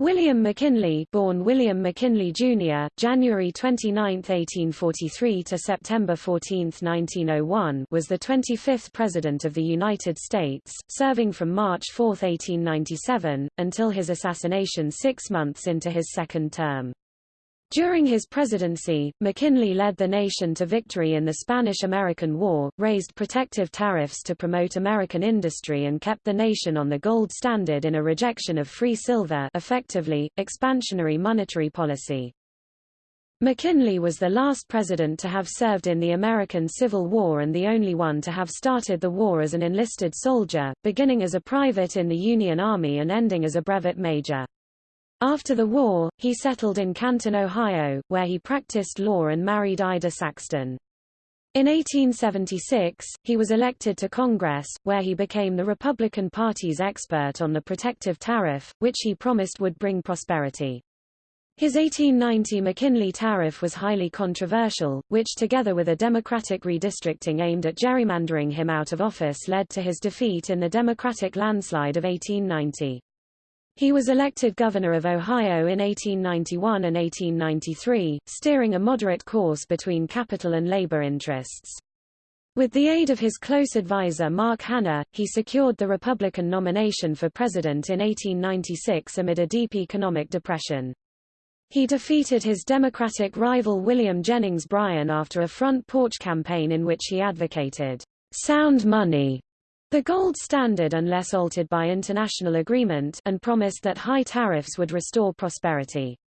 William McKinley, born William McKinley Jr., January 29, 1843 to September 14, 1901, was the 25th President of the United States, serving from March 4, 1897, until his assassination six months into his second term. During his presidency, McKinley led the nation to victory in the Spanish-American War, raised protective tariffs to promote American industry and kept the nation on the gold standard in a rejection of free silver effectively, expansionary monetary policy. McKinley was the last president to have served in the American Civil War and the only one to have started the war as an enlisted soldier, beginning as a private in the Union Army and ending as a brevet major. After the war, he settled in Canton, Ohio, where he practiced law and married Ida Saxton. In 1876, he was elected to Congress, where he became the Republican Party's expert on the protective tariff, which he promised would bring prosperity. His 1890 McKinley tariff was highly controversial, which together with a Democratic redistricting aimed at gerrymandering him out of office led to his defeat in the Democratic landslide of 1890. He was elected governor of Ohio in 1891 and 1893, steering a moderate course between capital and labor interests. With the aid of his close advisor Mark Hanna, he secured the Republican nomination for president in 1896 amid a deep economic depression. He defeated his Democratic rival William Jennings Bryan after a front porch campaign in which he advocated sound money the gold standard unless altered by international agreement and promised that high tariffs would restore prosperity.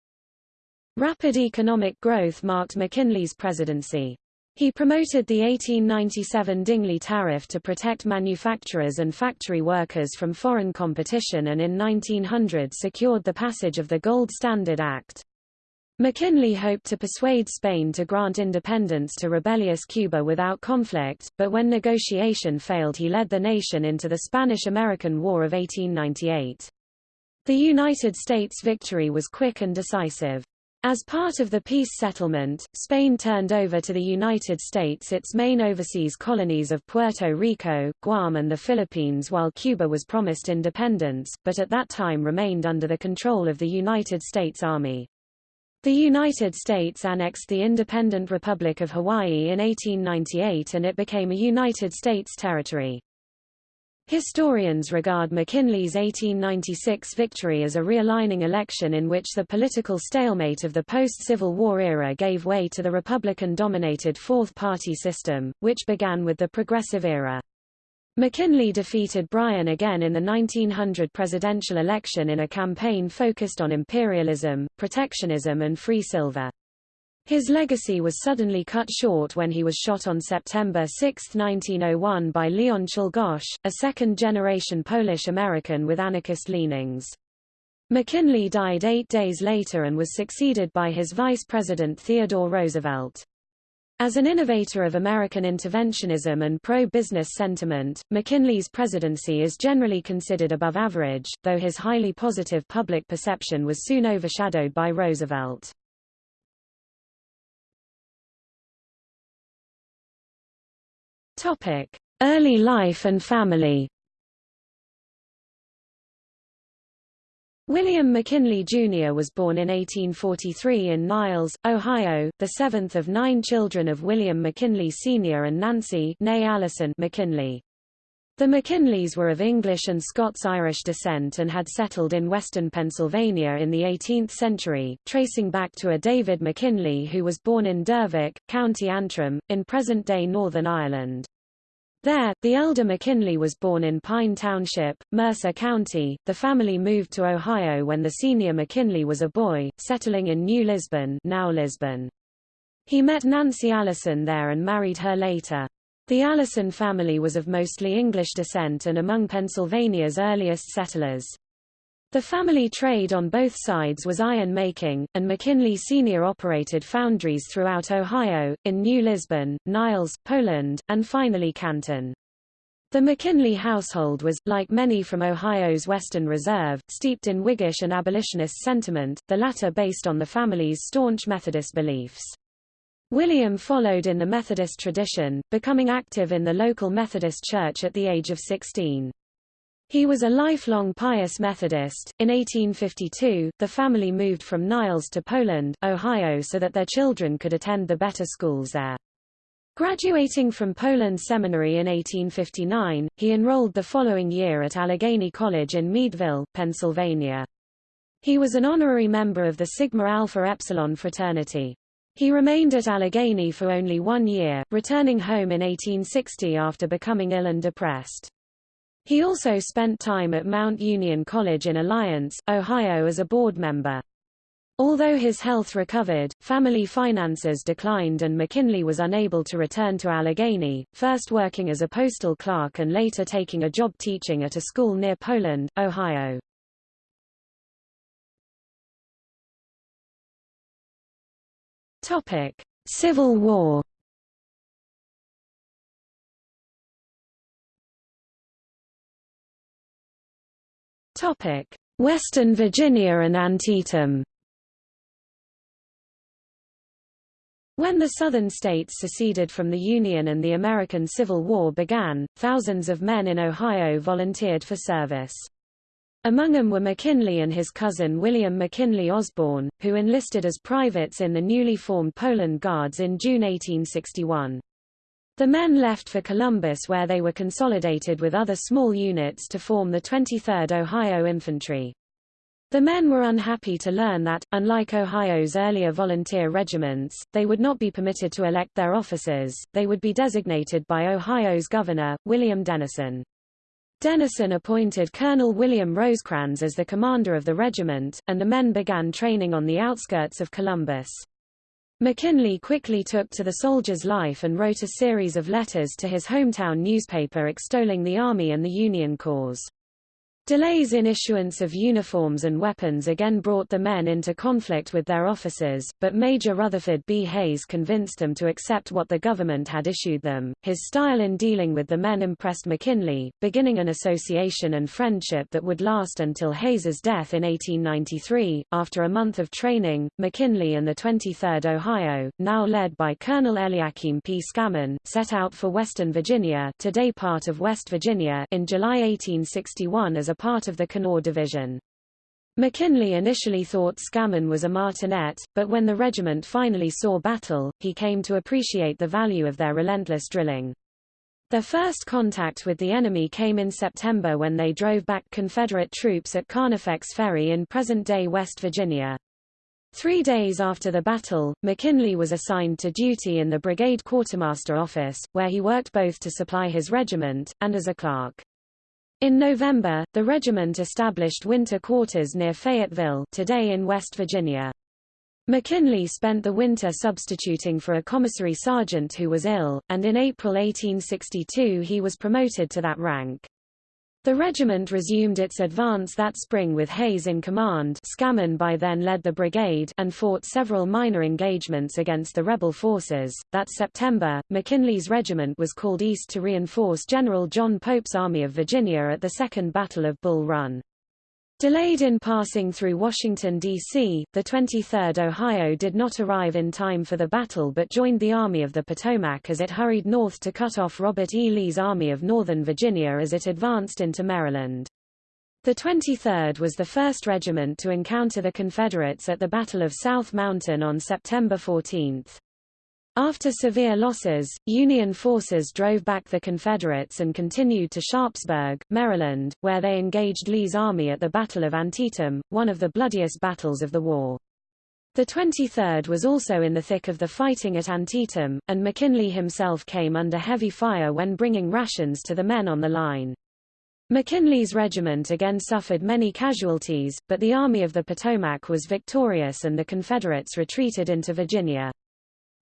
Rapid economic growth marked McKinley's presidency. He promoted the 1897 Dingley Tariff to protect manufacturers and factory workers from foreign competition and in 1900 secured the passage of the Gold Standard Act. McKinley hoped to persuade Spain to grant independence to rebellious Cuba without conflict, but when negotiation failed he led the nation into the Spanish-American War of 1898. The United States victory was quick and decisive. As part of the peace settlement, Spain turned over to the United States its main overseas colonies of Puerto Rico, Guam and the Philippines while Cuba was promised independence, but at that time remained under the control of the United States Army. The United States annexed the independent Republic of Hawaii in 1898 and it became a United States territory. Historians regard McKinley's 1896 victory as a realigning election in which the political stalemate of the post-Civil War era gave way to the Republican-dominated fourth-party system, which began with the Progressive era. McKinley defeated Bryan again in the 1900 presidential election in a campaign focused on imperialism, protectionism and free silver. His legacy was suddenly cut short when he was shot on September 6, 1901 by Leon Czolgosz, a second-generation Polish-American with anarchist leanings. McKinley died eight days later and was succeeded by his vice president Theodore Roosevelt. As an innovator of American interventionism and pro-business sentiment, McKinley's presidency is generally considered above average, though his highly positive public perception was soon overshadowed by Roosevelt. Early life and family William McKinley Jr. was born in 1843 in Niles, Ohio, the seventh of nine children of William McKinley Sr. and Nancy Allison McKinley. The McKinleys were of English and Scots-Irish descent and had settled in western Pennsylvania in the 18th century, tracing back to a David McKinley who was born in Dervock, County Antrim, in present-day Northern Ireland. There, the elder McKinley was born in Pine Township, Mercer County. The family moved to Ohio when the senior McKinley was a boy, settling in New Lisbon, now Lisbon. He met Nancy Allison there and married her later. The Allison family was of mostly English descent and among Pennsylvania's earliest settlers. The family trade on both sides was iron making, and McKinley Sr. operated foundries throughout Ohio, in New Lisbon, Niles, Poland, and finally Canton. The McKinley household was, like many from Ohio's Western Reserve, steeped in Whiggish and abolitionist sentiment, the latter based on the family's staunch Methodist beliefs. William followed in the Methodist tradition, becoming active in the local Methodist church at the age of 16. He was a lifelong pious Methodist. In 1852, the family moved from Niles to Poland, Ohio so that their children could attend the better schools there. Graduating from Poland Seminary in 1859, he enrolled the following year at Allegheny College in Meadville, Pennsylvania. He was an honorary member of the Sigma Alpha Epsilon fraternity. He remained at Allegheny for only one year, returning home in 1860 after becoming ill and depressed. He also spent time at Mount Union College in Alliance, Ohio as a board member. Although his health recovered, family finances declined and McKinley was unable to return to Allegheny, first working as a postal clerk and later taking a job teaching at a school near Poland, Ohio. Civil War. Topic: Western Virginia and Antietam. When the Southern states seceded from the Union and the American Civil War began, thousands of men in Ohio volunteered for service. Among them were McKinley and his cousin William McKinley Osborne, who enlisted as privates in the newly formed Poland Guards in June 1861. The men left for Columbus where they were consolidated with other small units to form the 23rd Ohio Infantry. The men were unhappy to learn that, unlike Ohio's earlier volunteer regiments, they would not be permitted to elect their officers, they would be designated by Ohio's governor, William Dennison. Dennison appointed Colonel William Rosecrans as the commander of the regiment, and the men began training on the outskirts of Columbus. McKinley quickly took to the soldier's life and wrote a series of letters to his hometown newspaper extolling the Army and the Union cause. Delays in issuance of uniforms and weapons again brought the men into conflict with their officers, but Major Rutherford B. Hayes convinced them to accept what the government had issued them. His style in dealing with the men impressed McKinley, beginning an association and friendship that would last until Hayes's death in 1893. After a month of training, McKinley and the 23rd Ohio, now led by Colonel Eliakim P. Scammon, set out for Western Virginia, today part of West Virginia, in July 1861 as a part of the Kanawha Division. McKinley initially thought Scammon was a martinet, but when the regiment finally saw battle, he came to appreciate the value of their relentless drilling. Their first contact with the enemy came in September when they drove back Confederate troops at Carnifex Ferry in present-day West Virginia. Three days after the battle, McKinley was assigned to duty in the brigade quartermaster office, where he worked both to supply his regiment, and as a clerk. In November, the regiment established winter quarters near Fayetteville today in West Virginia. McKinley spent the winter substituting for a commissary sergeant who was ill, and in April 1862 he was promoted to that rank. The regiment resumed its advance that spring with Hayes in command Scammon by then led the brigade and fought several minor engagements against the rebel forces. That September, McKinley's regiment was called east to reinforce General John Pope's Army of Virginia at the Second Battle of Bull Run. Delayed in passing through Washington, D.C., the 23rd Ohio did not arrive in time for the battle but joined the Army of the Potomac as it hurried north to cut off Robert E. Lee's Army of Northern Virginia as it advanced into Maryland. The 23rd was the first regiment to encounter the Confederates at the Battle of South Mountain on September 14. After severe losses, Union forces drove back the Confederates and continued to Sharpsburg, Maryland, where they engaged Lee's army at the Battle of Antietam, one of the bloodiest battles of the war. The 23rd was also in the thick of the fighting at Antietam, and McKinley himself came under heavy fire when bringing rations to the men on the line. McKinley's regiment again suffered many casualties, but the Army of the Potomac was victorious and the Confederates retreated into Virginia.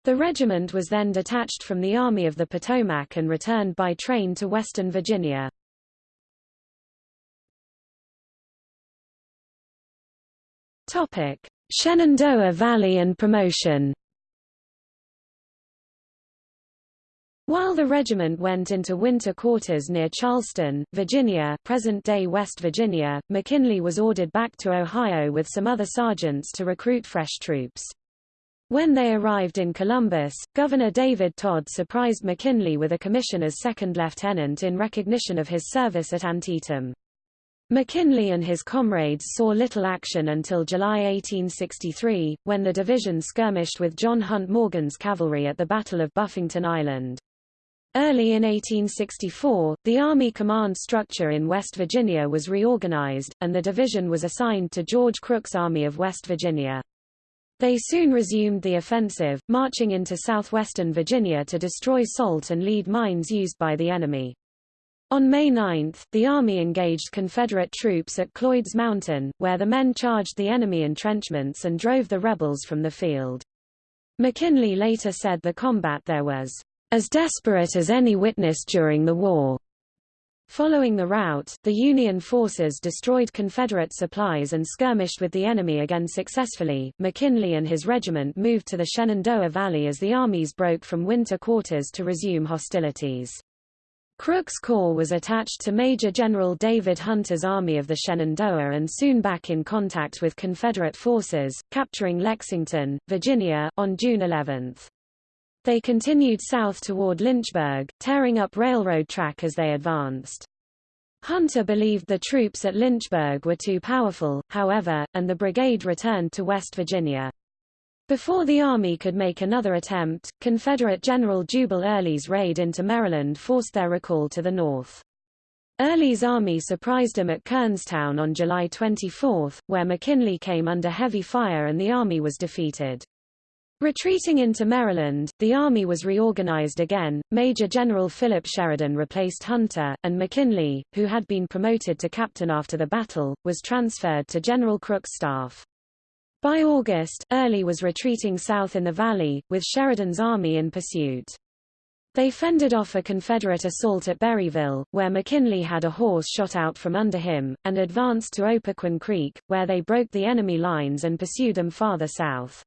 The regiment was then detached from the Army of the Potomac and returned by train to Western Virginia. Topic: Shenandoah Valley and promotion. While the regiment went into winter quarters near Charleston, Virginia present-day West Virginia, McKinley was ordered back to Ohio with some other sergeants to recruit fresh troops. When they arrived in Columbus, Governor David Tod surprised McKinley with a commission as second lieutenant in recognition of his service at Antietam. McKinley and his comrades saw little action until July 1863, when the division skirmished with John Hunt Morgan's cavalry at the Battle of Buffington Island. Early in 1864, the Army command structure in West Virginia was reorganized, and the division was assigned to George Crook's Army of West Virginia. They soon resumed the offensive, marching into southwestern Virginia to destroy salt and lead mines used by the enemy. On May 9, the Army engaged Confederate troops at Cloyd's Mountain, where the men charged the enemy entrenchments and drove the rebels from the field. McKinley later said the combat there was as desperate as any witnessed during the war. Following the rout, the Union forces destroyed Confederate supplies and skirmished with the enemy again successfully. McKinley and his regiment moved to the Shenandoah Valley as the armies broke from winter quarters to resume hostilities. Crook's Corps was attached to Major General David Hunter's Army of the Shenandoah and soon back in contact with Confederate forces, capturing Lexington, Virginia, on June 11. They continued south toward Lynchburg, tearing up railroad track as they advanced. Hunter believed the troops at Lynchburg were too powerful, however, and the brigade returned to West Virginia. Before the Army could make another attempt, Confederate General Jubal Early's raid into Maryland forced their recall to the north. Early's army surprised him at Kernstown on July 24, where McKinley came under heavy fire and the army was defeated. Retreating into Maryland, the Army was reorganized again. Major General Philip Sheridan replaced Hunter, and McKinley, who had been promoted to captain after the battle, was transferred to General Crook's staff. By August, Early was retreating south in the valley, with Sheridan's army in pursuit. They fended off a Confederate assault at Berryville, where McKinley had a horse shot out from under him, and advanced to Opequon Creek, where they broke the enemy lines and pursued them farther south.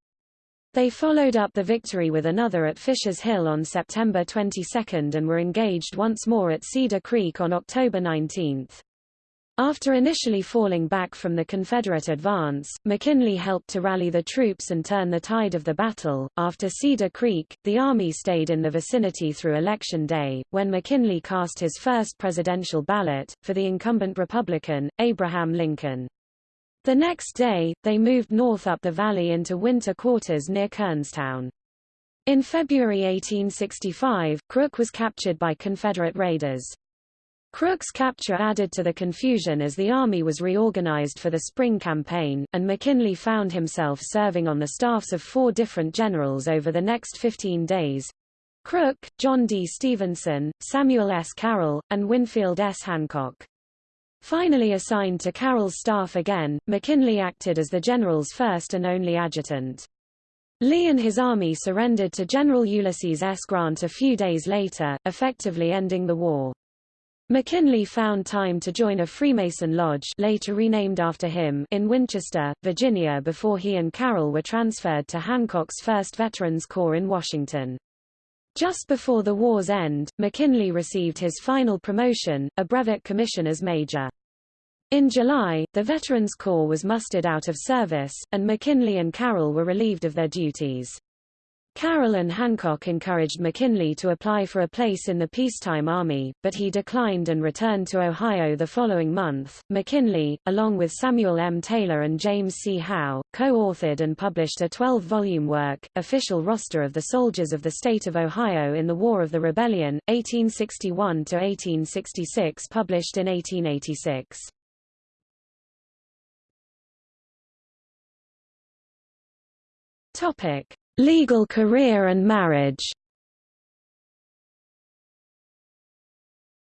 They followed up the victory with another at Fisher's Hill on September 22 and were engaged once more at Cedar Creek on October 19. After initially falling back from the Confederate advance, McKinley helped to rally the troops and turn the tide of the battle. After Cedar Creek, the Army stayed in the vicinity through Election Day, when McKinley cast his first presidential ballot, for the incumbent Republican, Abraham Lincoln. The next day, they moved north up the valley into winter quarters near Kernstown. In February 1865, Crook was captured by Confederate raiders. Crook's capture added to the confusion as the army was reorganized for the spring campaign, and McKinley found himself serving on the staffs of four different generals over the next 15 days. Crook, John D. Stevenson, Samuel S. Carroll, and Winfield S. Hancock. Finally assigned to Carroll's staff again, McKinley acted as the general's first and only adjutant. Lee and his army surrendered to General Ulysses S. Grant a few days later, effectively ending the war. McKinley found time to join a Freemason lodge later renamed after him in Winchester, Virginia before he and Carroll were transferred to Hancock's 1st Veterans Corps in Washington. Just before the war's end, McKinley received his final promotion, a brevet commission as major. In July, the Veterans Corps was mustered out of service, and McKinley and Carroll were relieved of their duties. Carroll and Hancock encouraged McKinley to apply for a place in the peacetime army, but he declined and returned to Ohio the following month. McKinley, along with Samuel M. Taylor and James C. Howe, co-authored and published a 12-volume work, Official Roster of the Soldiers of the State of Ohio in the War of the Rebellion, 1861-1866 published in 1886. Topic. Legal career and marriage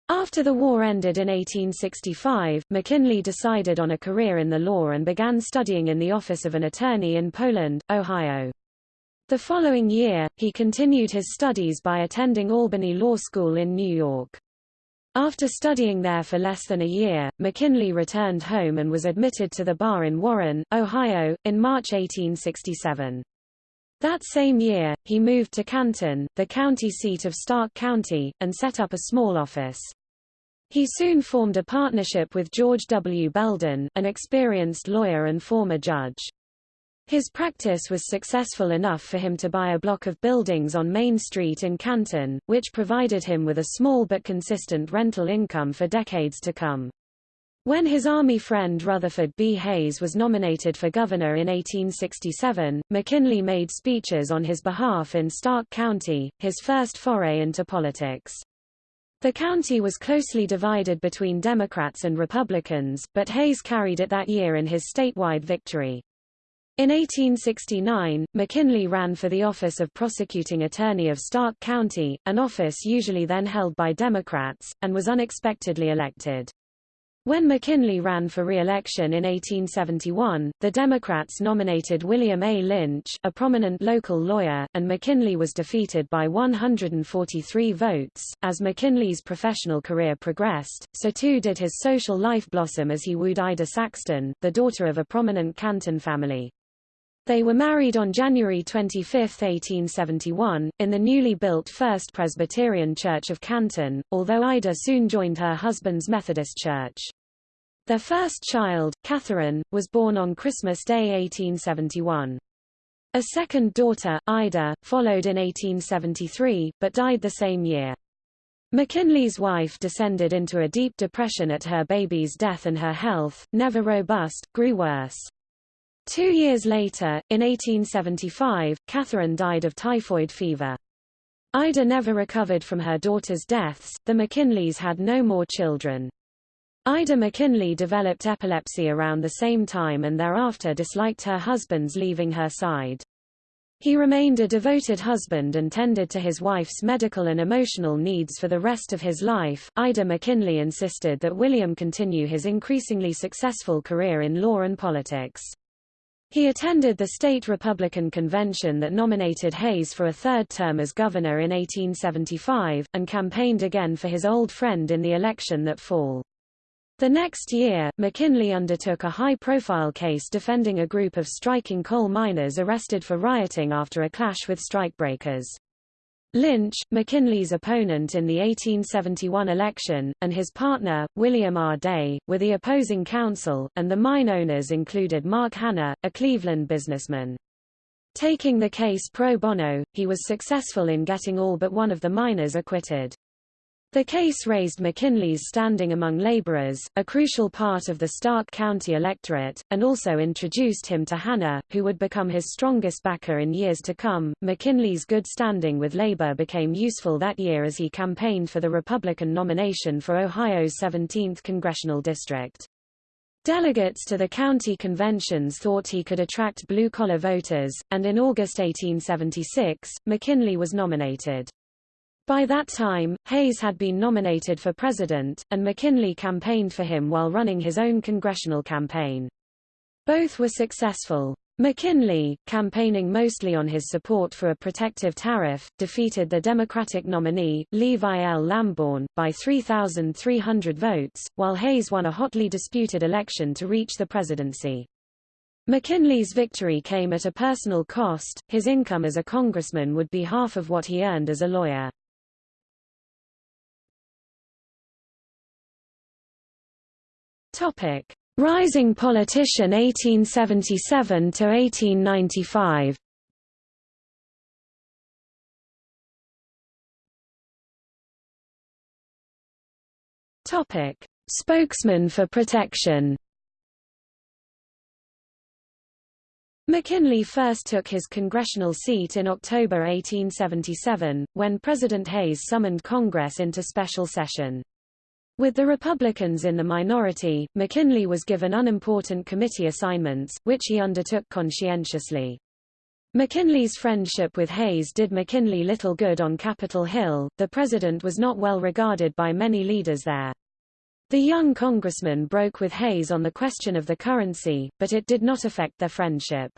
After the war ended in 1865, McKinley decided on a career in the law and began studying in the office of an attorney in Poland, Ohio. The following year, he continued his studies by attending Albany Law School in New York. After studying there for less than a year, McKinley returned home and was admitted to the bar in Warren, Ohio, in March 1867. That same year, he moved to Canton, the county seat of Stark County, and set up a small office. He soon formed a partnership with George W. Belden, an experienced lawyer and former judge. His practice was successful enough for him to buy a block of buildings on Main Street in Canton, which provided him with a small but consistent rental income for decades to come. When his army friend Rutherford B. Hayes was nominated for governor in 1867, McKinley made speeches on his behalf in Stark County, his first foray into politics. The county was closely divided between Democrats and Republicans, but Hayes carried it that year in his statewide victory. In 1869, McKinley ran for the office of prosecuting attorney of Stark County, an office usually then held by Democrats, and was unexpectedly elected. When McKinley ran for re-election in 1871, the Democrats nominated William A. Lynch, a prominent local lawyer, and McKinley was defeated by 143 votes. As McKinley's professional career progressed, so too did his social life blossom as he wooed Ida Saxton, the daughter of a prominent Canton family. They were married on January 25, 1871, in the newly built First Presbyterian Church of Canton, although Ida soon joined her husband's Methodist Church. Their first child, Catherine, was born on Christmas Day 1871. A second daughter, Ida, followed in 1873, but died the same year. McKinley's wife descended into a deep depression at her baby's death and her health, never robust, grew worse. Two years later, in 1875, Catherine died of typhoid fever. Ida never recovered from her daughter's deaths, the McKinleys had no more children. Ida McKinley developed epilepsy around the same time and thereafter disliked her husband's leaving her side. He remained a devoted husband and tended to his wife's medical and emotional needs for the rest of his life. Ida McKinley insisted that William continue his increasingly successful career in law and politics. He attended the state Republican convention that nominated Hayes for a third term as governor in 1875, and campaigned again for his old friend in the election that fall. The next year, McKinley undertook a high-profile case defending a group of striking coal miners arrested for rioting after a clash with strikebreakers. Lynch, McKinley's opponent in the 1871 election, and his partner, William R. Day, were the opposing counsel, and the mine owners included Mark Hanna, a Cleveland businessman. Taking the case pro bono, he was successful in getting all but one of the miners acquitted. The case raised McKinley's standing among laborers, a crucial part of the Stark County electorate, and also introduced him to Hanna, who would become his strongest backer in years to come. McKinley's good standing with Labor became useful that year as he campaigned for the Republican nomination for Ohio's 17th congressional district. Delegates to the county conventions thought he could attract blue-collar voters, and in August 1876, McKinley was nominated. By that time, Hayes had been nominated for president, and McKinley campaigned for him while running his own congressional campaign. Both were successful. McKinley, campaigning mostly on his support for a protective tariff, defeated the Democratic nominee, Levi L. Lamborn, by 3,300 votes, while Hayes won a hotly disputed election to reach the presidency. McKinley's victory came at a personal cost, his income as a congressman would be half of what he earned as a lawyer. Topic: Rising politician 1877 to 1895. Topic: Spokesman for protection. McKinley first took his congressional seat in October 1877, when President Hayes summoned Congress into special session. With the Republicans in the minority, McKinley was given unimportant committee assignments, which he undertook conscientiously. McKinley's friendship with Hayes did McKinley little good on Capitol Hill, the president was not well regarded by many leaders there. The young congressman broke with Hayes on the question of the currency, but it did not affect their friendship.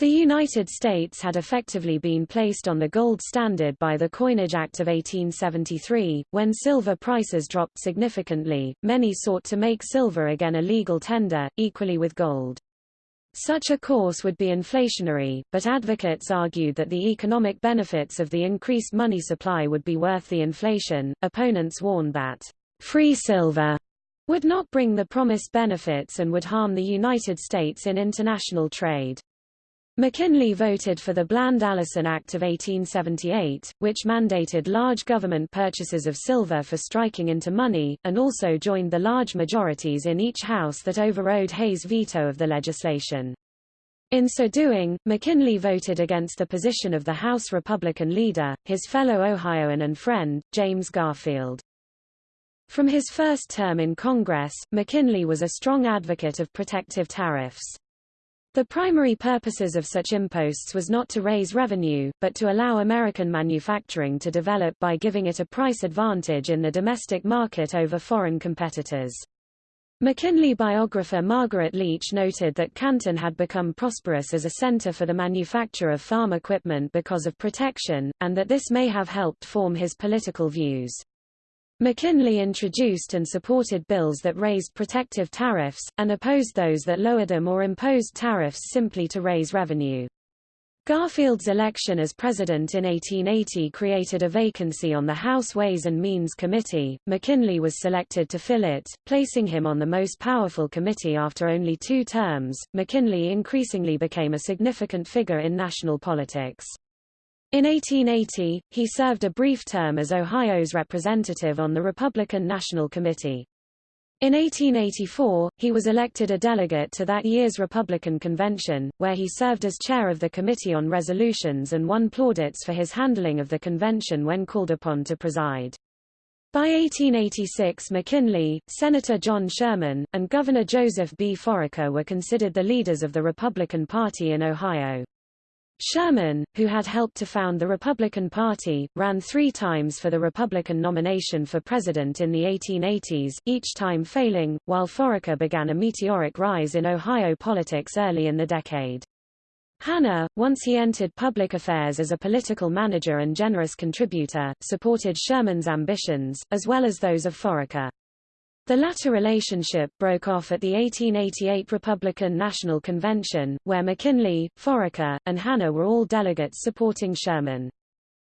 The United States had effectively been placed on the gold standard by the Coinage Act of 1873. When silver prices dropped significantly, many sought to make silver again a legal tender, equally with gold. Such a course would be inflationary, but advocates argued that the economic benefits of the increased money supply would be worth the inflation. Opponents warned that free silver would not bring the promised benefits and would harm the United States in international trade. McKinley voted for the Bland-Allison Act of 1878, which mandated large government purchases of silver for striking into money, and also joined the large majorities in each house that overrode Hayes' veto of the legislation. In so doing, McKinley voted against the position of the House Republican leader, his fellow Ohioan and friend, James Garfield. From his first term in Congress, McKinley was a strong advocate of protective tariffs. The primary purposes of such imposts was not to raise revenue, but to allow American manufacturing to develop by giving it a price advantage in the domestic market over foreign competitors. McKinley biographer Margaret Leech noted that Canton had become prosperous as a center for the manufacture of farm equipment because of protection, and that this may have helped form his political views. McKinley introduced and supported bills that raised protective tariffs, and opposed those that lowered them or imposed tariffs simply to raise revenue. Garfield's election as president in 1880 created a vacancy on the House Ways and Means Committee. McKinley was selected to fill it, placing him on the most powerful committee after only two terms. McKinley increasingly became a significant figure in national politics. In 1880, he served a brief term as Ohio's representative on the Republican National Committee. In 1884, he was elected a delegate to that year's Republican convention, where he served as chair of the Committee on Resolutions and won plaudits for his handling of the convention when called upon to preside. By 1886 McKinley, Senator John Sherman, and Governor Joseph B. Foraker were considered the leaders of the Republican Party in Ohio. Sherman, who had helped to found the Republican Party, ran three times for the Republican nomination for president in the 1880s, each time failing, while Foraker began a meteoric rise in Ohio politics early in the decade. Hanna, once he entered public affairs as a political manager and generous contributor, supported Sherman's ambitions, as well as those of Foraker. The latter relationship broke off at the 1888 Republican National Convention, where McKinley, Foraker, and Hanna were all delegates supporting Sherman.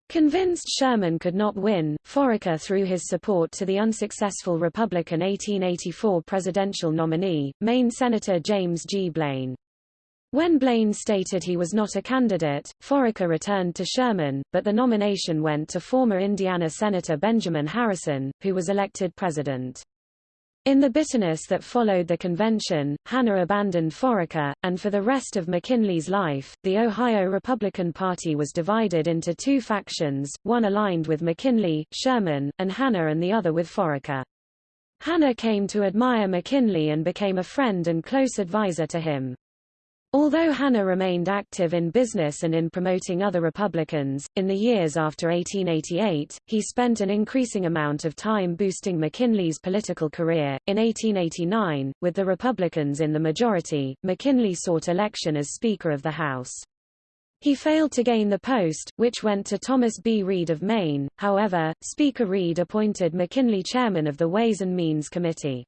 Convinced Sherman could not win, Foraker threw his support to the unsuccessful Republican 1884 presidential nominee, Maine Senator James G. Blaine. When Blaine stated he was not a candidate, Foraker returned to Sherman, but the nomination went to former Indiana Senator Benjamin Harrison, who was elected president. In the bitterness that followed the convention, Hanna abandoned Foraker, and for the rest of McKinley's life, the Ohio Republican Party was divided into two factions, one aligned with McKinley, Sherman, and Hanna and the other with Foraker. Hanna came to admire McKinley and became a friend and close advisor to him. Although Hanna remained active in business and in promoting other Republicans, in the years after 1888, he spent an increasing amount of time boosting McKinley's political career. In 1889, with the Republicans in the majority, McKinley sought election as Speaker of the House. He failed to gain the post, which went to Thomas B. Reed of Maine, however, Speaker Reed appointed McKinley chairman of the Ways and Means Committee.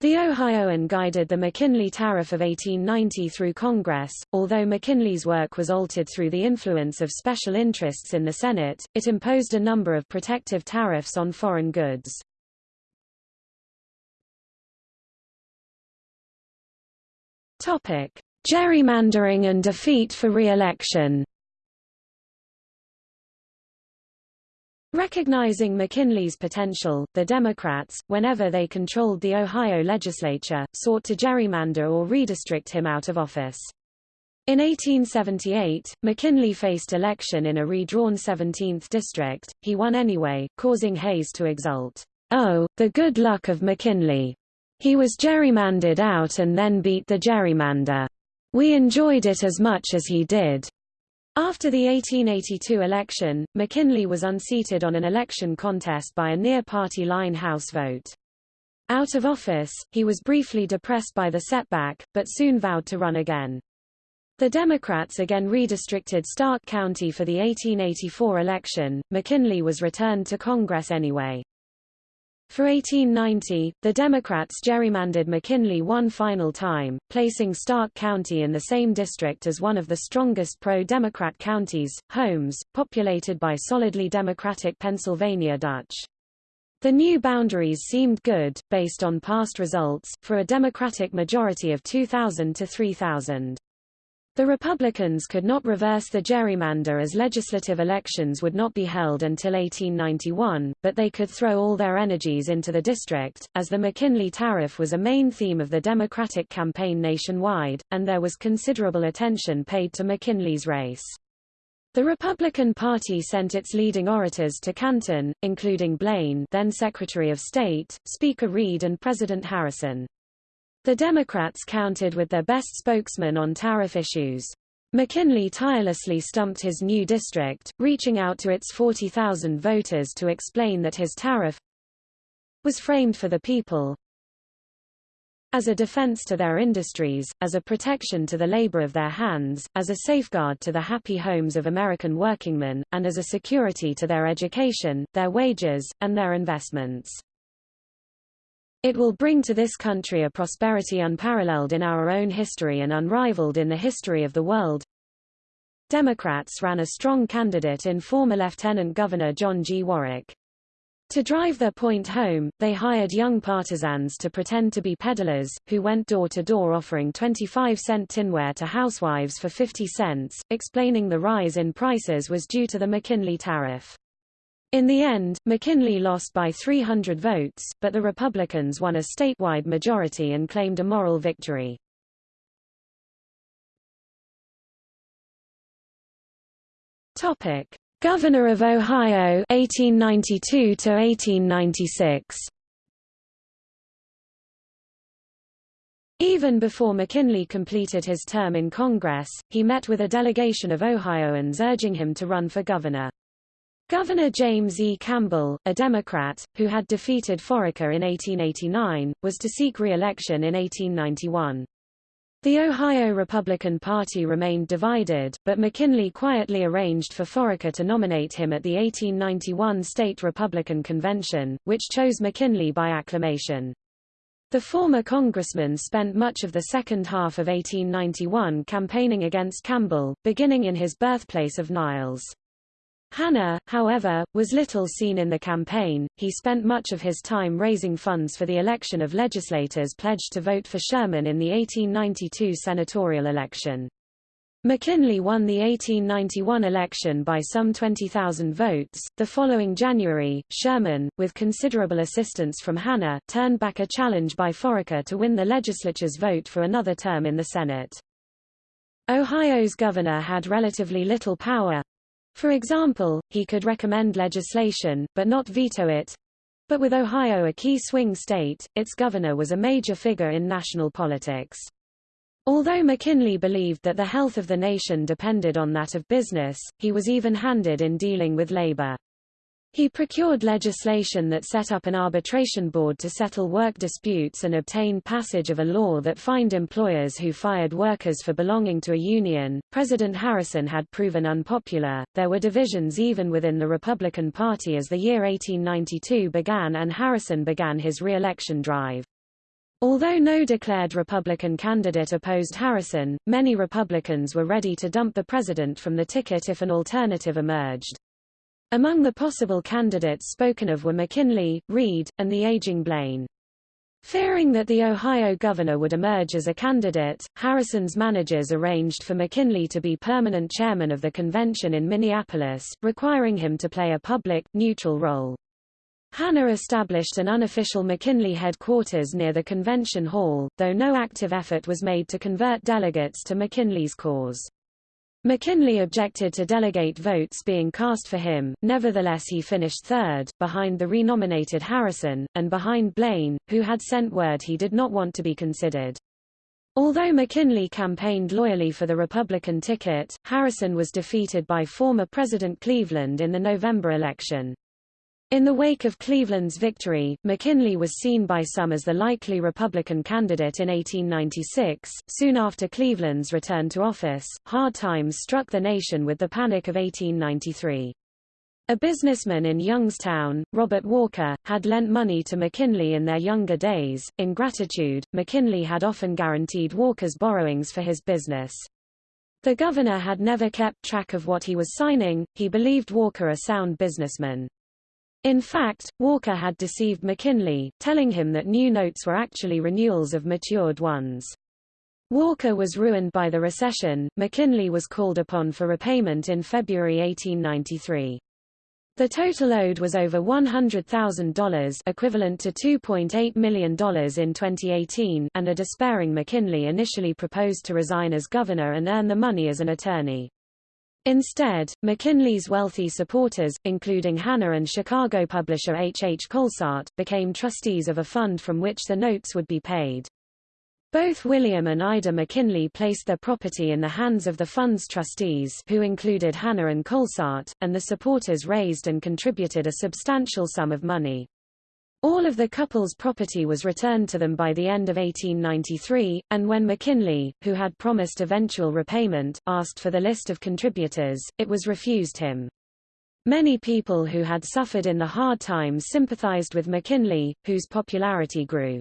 The Ohioan guided the McKinley Tariff of 1890 through Congress. Although McKinley's work was altered through the influence of special interests in the Senate, it imposed a number of protective tariffs on foreign goods. Topic: Gerrymandering and defeat for re-election. Recognizing McKinley's potential, the Democrats, whenever they controlled the Ohio legislature, sought to gerrymander or redistrict him out of office. In 1878, McKinley faced election in a redrawn 17th district. He won anyway, causing Hayes to exult. Oh, the good luck of McKinley. He was gerrymandered out and then beat the gerrymander. We enjoyed it as much as he did. After the 1882 election, McKinley was unseated on an election contest by a near-party line House vote. Out of office, he was briefly depressed by the setback, but soon vowed to run again. The Democrats again redistricted Stark County for the 1884 election. McKinley was returned to Congress anyway. For 1890, the Democrats gerrymandered McKinley one final time, placing Stark County in the same district as one of the strongest pro-Democrat counties, Holmes, populated by solidly Democratic Pennsylvania Dutch. The new boundaries seemed good, based on past results, for a Democratic majority of 2,000 to 3,000. The Republicans could not reverse the gerrymander as legislative elections would not be held until 1891, but they could throw all their energies into the district, as the McKinley Tariff was a main theme of the Democratic campaign nationwide, and there was considerable attention paid to McKinley's race. The Republican Party sent its leading orators to Canton, including Blaine then Secretary of State, Speaker Reed and President Harrison. The Democrats counted with their best spokesman on tariff issues. McKinley tirelessly stumped his new district, reaching out to its 40,000 voters to explain that his tariff was framed for the people as a defense to their industries, as a protection to the labor of their hands, as a safeguard to the happy homes of American workingmen, and as a security to their education, their wages, and their investments. It will bring to this country a prosperity unparalleled in our own history and unrivaled in the history of the world. Democrats ran a strong candidate in former Lieutenant Governor John G. Warwick. To drive their point home, they hired young partisans to pretend to be peddlers, who went door to door offering 25-cent tinware to housewives for 50 cents, explaining the rise in prices was due to the McKinley tariff. In the end, McKinley lost by 300 votes, but the Republicans won a statewide majority and claimed a moral victory. Topic: Governor of Ohio 1892 to 1896. Even before McKinley completed his term in Congress, he met with a delegation of Ohioans urging him to run for governor. Governor James E. Campbell, a Democrat, who had defeated Foraker in 1889, was to seek re-election in 1891. The Ohio Republican Party remained divided, but McKinley quietly arranged for Foraker to nominate him at the 1891 State Republican Convention, which chose McKinley by acclamation. The former congressman spent much of the second half of 1891 campaigning against Campbell, beginning in his birthplace of Niles. Hanna, however, was little seen in the campaign. He spent much of his time raising funds for the election of legislators pledged to vote for Sherman in the 1892 senatorial election. McKinley won the 1891 election by some 20,000 votes. The following January, Sherman, with considerable assistance from Hanna, turned back a challenge by Foraker to win the legislature's vote for another term in the Senate. Ohio's governor had relatively little power, for example, he could recommend legislation, but not veto it. But with Ohio a key swing state, its governor was a major figure in national politics. Although McKinley believed that the health of the nation depended on that of business, he was even-handed in dealing with labor. He procured legislation that set up an arbitration board to settle work disputes and obtained passage of a law that fined employers who fired workers for belonging to a union. President Harrison had proven unpopular. There were divisions even within the Republican Party as the year 1892 began and Harrison began his re-election drive. Although no declared Republican candidate opposed Harrison, many Republicans were ready to dump the president from the ticket if an alternative emerged. Among the possible candidates spoken of were McKinley, Reed, and the aging Blaine. Fearing that the Ohio governor would emerge as a candidate, Harrison's managers arranged for McKinley to be permanent chairman of the convention in Minneapolis, requiring him to play a public, neutral role. Hanna established an unofficial McKinley headquarters near the convention hall, though no active effort was made to convert delegates to McKinley's cause. McKinley objected to delegate votes being cast for him, nevertheless he finished third, behind the renominated Harrison, and behind Blaine, who had sent word he did not want to be considered. Although McKinley campaigned loyally for the Republican ticket, Harrison was defeated by former President Cleveland in the November election. In the wake of Cleveland's victory, McKinley was seen by some as the likely Republican candidate in 1896. Soon after Cleveland's return to office, hard times struck the nation with the Panic of 1893. A businessman in Youngstown, Robert Walker, had lent money to McKinley in their younger days. In gratitude, McKinley had often guaranteed Walker's borrowings for his business. The governor had never kept track of what he was signing, he believed Walker a sound businessman. In fact, Walker had deceived McKinley, telling him that new notes were actually renewals of matured ones. Walker was ruined by the recession. McKinley was called upon for repayment in February 1893. The total owed was over $100,000 equivalent to $2.8 million in 2018 and a despairing McKinley initially proposed to resign as governor and earn the money as an attorney. Instead, McKinley's wealthy supporters, including Hanna and Chicago publisher H. H. Kohlsaat, became trustees of a fund from which the notes would be paid. Both William and Ida McKinley placed their property in the hands of the fund's trustees who included Hanna and Kohlsaat, and the supporters raised and contributed a substantial sum of money. All of the couple's property was returned to them by the end of 1893, and when McKinley, who had promised eventual repayment, asked for the list of contributors, it was refused him. Many people who had suffered in the hard times sympathized with McKinley, whose popularity grew.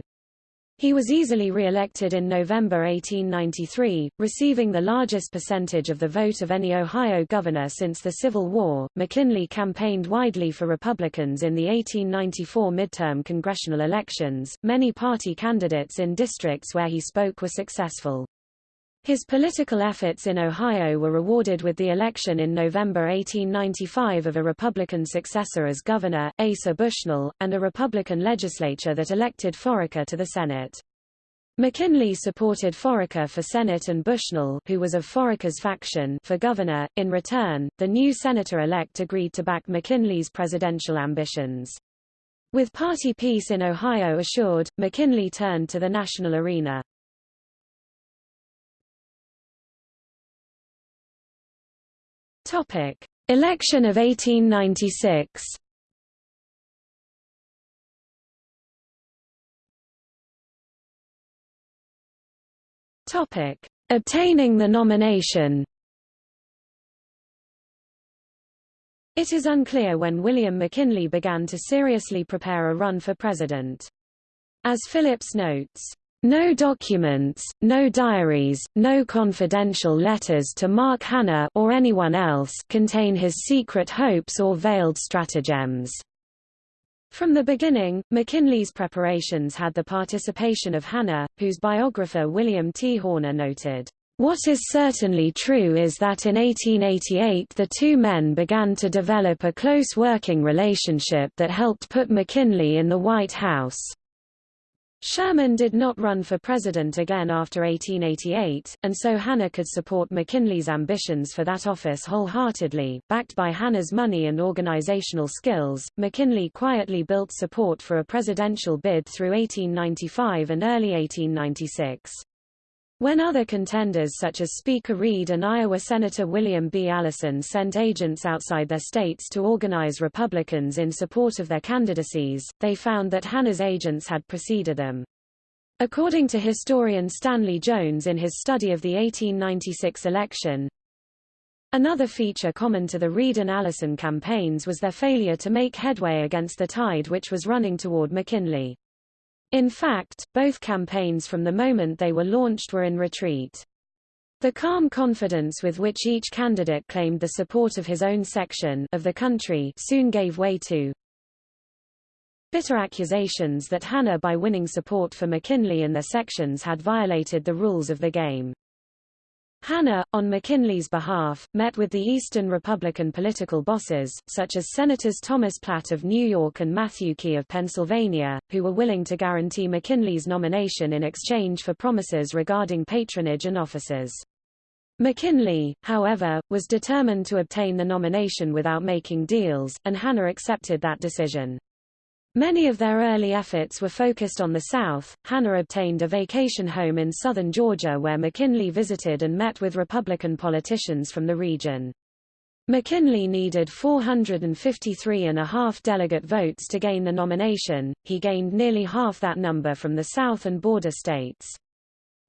He was easily re-elected in November 1893, receiving the largest percentage of the vote of any Ohio governor since the Civil War. McKinley campaigned widely for Republicans in the 1894 midterm congressional elections. Many party candidates in districts where he spoke were successful. His political efforts in Ohio were rewarded with the election in November 1895 of a Republican successor as governor, Asa Bushnell, and a Republican legislature that elected Foraker to the Senate. McKinley supported Foraker for Senate and Bushnell, who was of Foraker's faction, for governor. In return, the new senator-elect agreed to back McKinley's presidential ambitions. With party peace in Ohio assured, McKinley turned to the national arena. Topic: Election of 1896. Topic: Obtaining the nomination. It is unclear when William McKinley began to seriously prepare a run for president. As Phillips notes, no documents, no diaries, no confidential letters to Mark Hanna or anyone else contain his secret hopes or veiled stratagems. From the beginning, McKinley's preparations had the participation of Hanna, whose biographer William T. Horner noted, "...what is certainly true is that in 1888 the two men began to develop a close working relationship that helped put McKinley in the White House." Sherman did not run for president again after 1888, and so Hanna could support McKinley's ambitions for that office wholeheartedly. Backed by Hanna's money and organizational skills, McKinley quietly built support for a presidential bid through 1895 and early 1896. When other contenders such as Speaker Reed and Iowa Senator William B. Allison sent agents outside their states to organize Republicans in support of their candidacies, they found that Hanna's agents had preceded them. According to historian Stanley Jones in his study of the 1896 election, Another feature common to the Reed and Allison campaigns was their failure to make headway against the tide which was running toward McKinley. In fact, both campaigns from the moment they were launched were in retreat. The calm confidence with which each candidate claimed the support of his own section of the country soon gave way to bitter accusations that Hanna by winning support for McKinley in their sections had violated the rules of the game. Hanna, on McKinley's behalf, met with the Eastern Republican political bosses, such as Senators Thomas Platt of New York and Matthew Quay of Pennsylvania, who were willing to guarantee McKinley's nomination in exchange for promises regarding patronage and offices. McKinley, however, was determined to obtain the nomination without making deals, and Hanna accepted that decision. Many of their early efforts were focused on the South. Hanna obtained a vacation home in southern Georgia where McKinley visited and met with Republican politicians from the region. McKinley needed 453 and a half delegate votes to gain the nomination, he gained nearly half that number from the South and border states.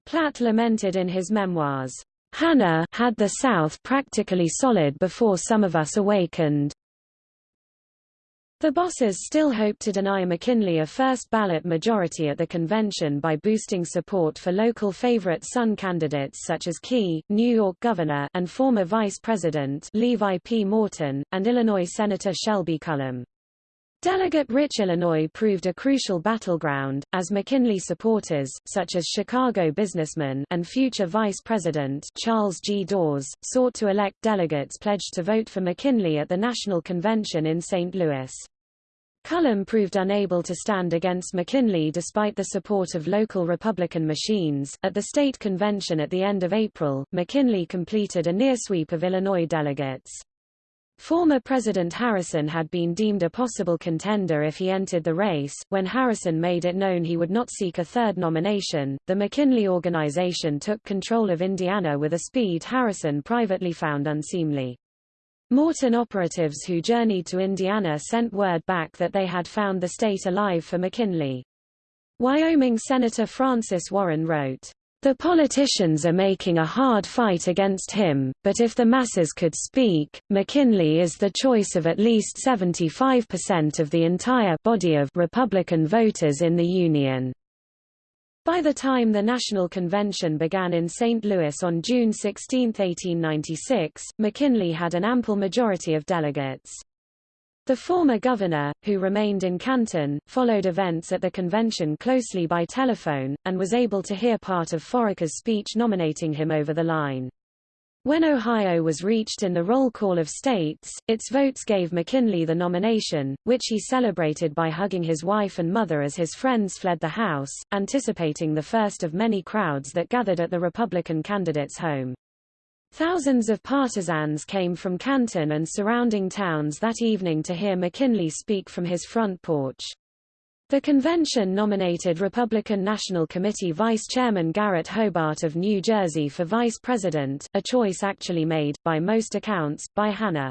Platt lamented in his memoirs, Hanna had the South practically solid before some of us awakened. The bosses still hoped to deny McKinley a first-ballot majority at the convention by boosting support for local favorite son candidates such as Quay, New York Governor and former Vice President Levi P. Morton, and Illinois Senator Shelby Cullom. Delegate-rich Illinois proved a crucial battleground, as McKinley supporters, such as Chicago businessman and future Vice President Charles G. Dawes, sought to elect delegates pledged to vote for McKinley at the National Convention in St. Louis. Cullom proved unable to stand against McKinley despite the support of local Republican machines. At the state convention at the end of April, McKinley completed a near sweep of Illinois delegates. Former President Harrison had been deemed a possible contender if he entered the race. When Harrison made it known he would not seek a third nomination, the McKinley organization took control of Indiana with a speed Harrison privately found unseemly. Morton operatives who journeyed to Indiana sent word back that they had found the state alive for McKinley. Wyoming Senator Francis Warren wrote, the politicians are making a hard fight against him, but if the masses could speak, McKinley is the choice of at least 75% of the entire body of Republican voters in the Union. By the time the National Convention began in St. Louis on June 16, 1896, McKinley had an ample majority of delegates. The former governor, who remained in Canton, followed events at the convention closely by telephone, and was able to hear part of Foraker's speech nominating him over the line. When Ohio was reached in the roll call of states, its votes gave McKinley the nomination, which he celebrated by hugging his wife and mother as his friends fled the House, anticipating the first of many crowds that gathered at the Republican candidate's home. Thousands of partisans came from Canton and surrounding towns that evening to hear McKinley speak from his front porch. The convention nominated Republican National Committee Vice Chairman Garrett Hobart of New Jersey for vice president, a choice actually made, by most accounts, by Hanna.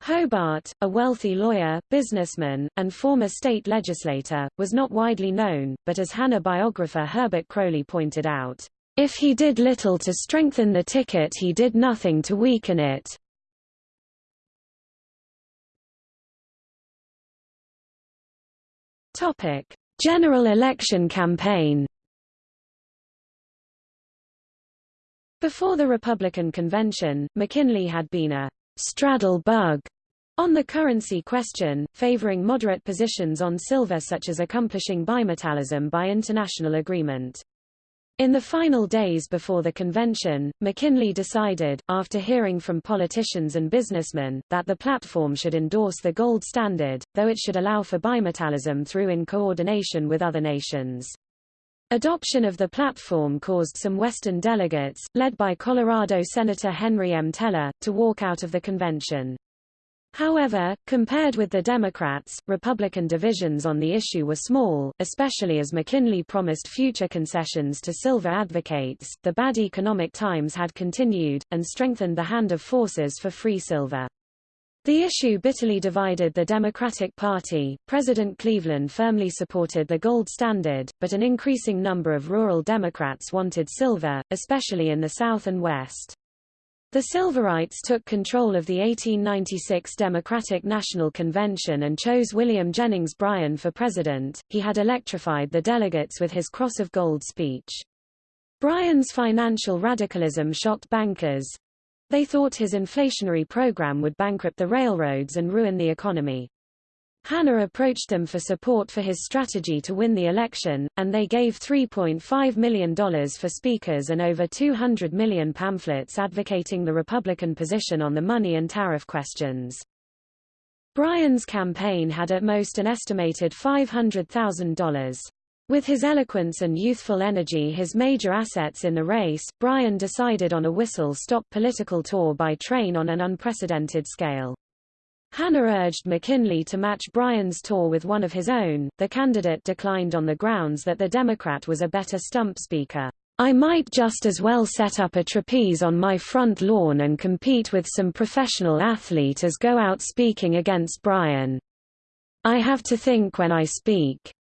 Hobart, a wealthy lawyer, businessman, and former state legislator, was not widely known, but as Hanna biographer Herbert Croly pointed out, if he did little to strengthen the ticket he did nothing to weaken it. General election campaign Before the Republican convention, McKinley had been a straddle bug on the currency question, favoring moderate positions on silver such as accomplishing bimetallism by international agreement. In the final days before the convention, McKinley decided, after hearing from politicians and businessmen, that the platform should endorse the gold standard, though it should allow for bimetallism through in coordination with other nations. Adoption of the platform caused some Western delegates, led by Colorado Senator Henry M. Teller, to walk out of the convention. However, compared with the Democrats, Republican divisions on the issue were small, especially as McKinley promised future concessions to silver advocates. The bad economic times had continued, and strengthened the hand of forces for free silver. The issue bitterly divided the Democratic Party. President Cleveland firmly supported the gold standard, but an increasing number of rural Democrats wanted silver, especially in the South and West. The Silverites took control of the 1896 Democratic National Convention and chose William Jennings Bryan for president. He had electrified the delegates with his Cross of Gold speech. Bryan's financial radicalism shocked bankers. They thought his inflationary program would bankrupt the railroads and ruin the economy. Hanna approached them for support for his strategy to win the election, and they gave $3.5 million for speakers and over 200 million pamphlets advocating the Republican position on the money and tariff questions. Bryan's campaign had at most an estimated $500,000. With his eloquence and youthful energy his major assets in the race, Bryan decided on a whistle-stop political tour by train on an unprecedented scale. Hanna urged McKinley to match Bryan's tour with one of his own. The candidate declined on the grounds that the Democrat was a better stump speaker. I might just as well set up a trapeze on my front lawn and compete with some professional athlete as go out speaking against Bryan. I have to think when I speak.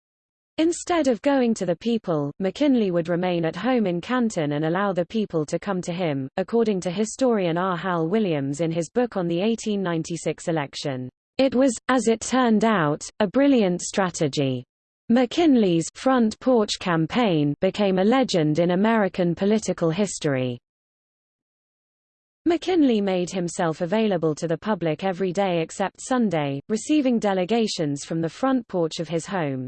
Instead of going to the people, McKinley would remain at home in Canton and allow the people to come to him, according to historian R. Hal Williams in his book on the 1896 election. It was, as it turned out, a brilliant strategy. McKinley's front porch campaign became a legend in American political history. McKinley made himself available to the public every day except Sunday, receiving delegations from the front porch of his home.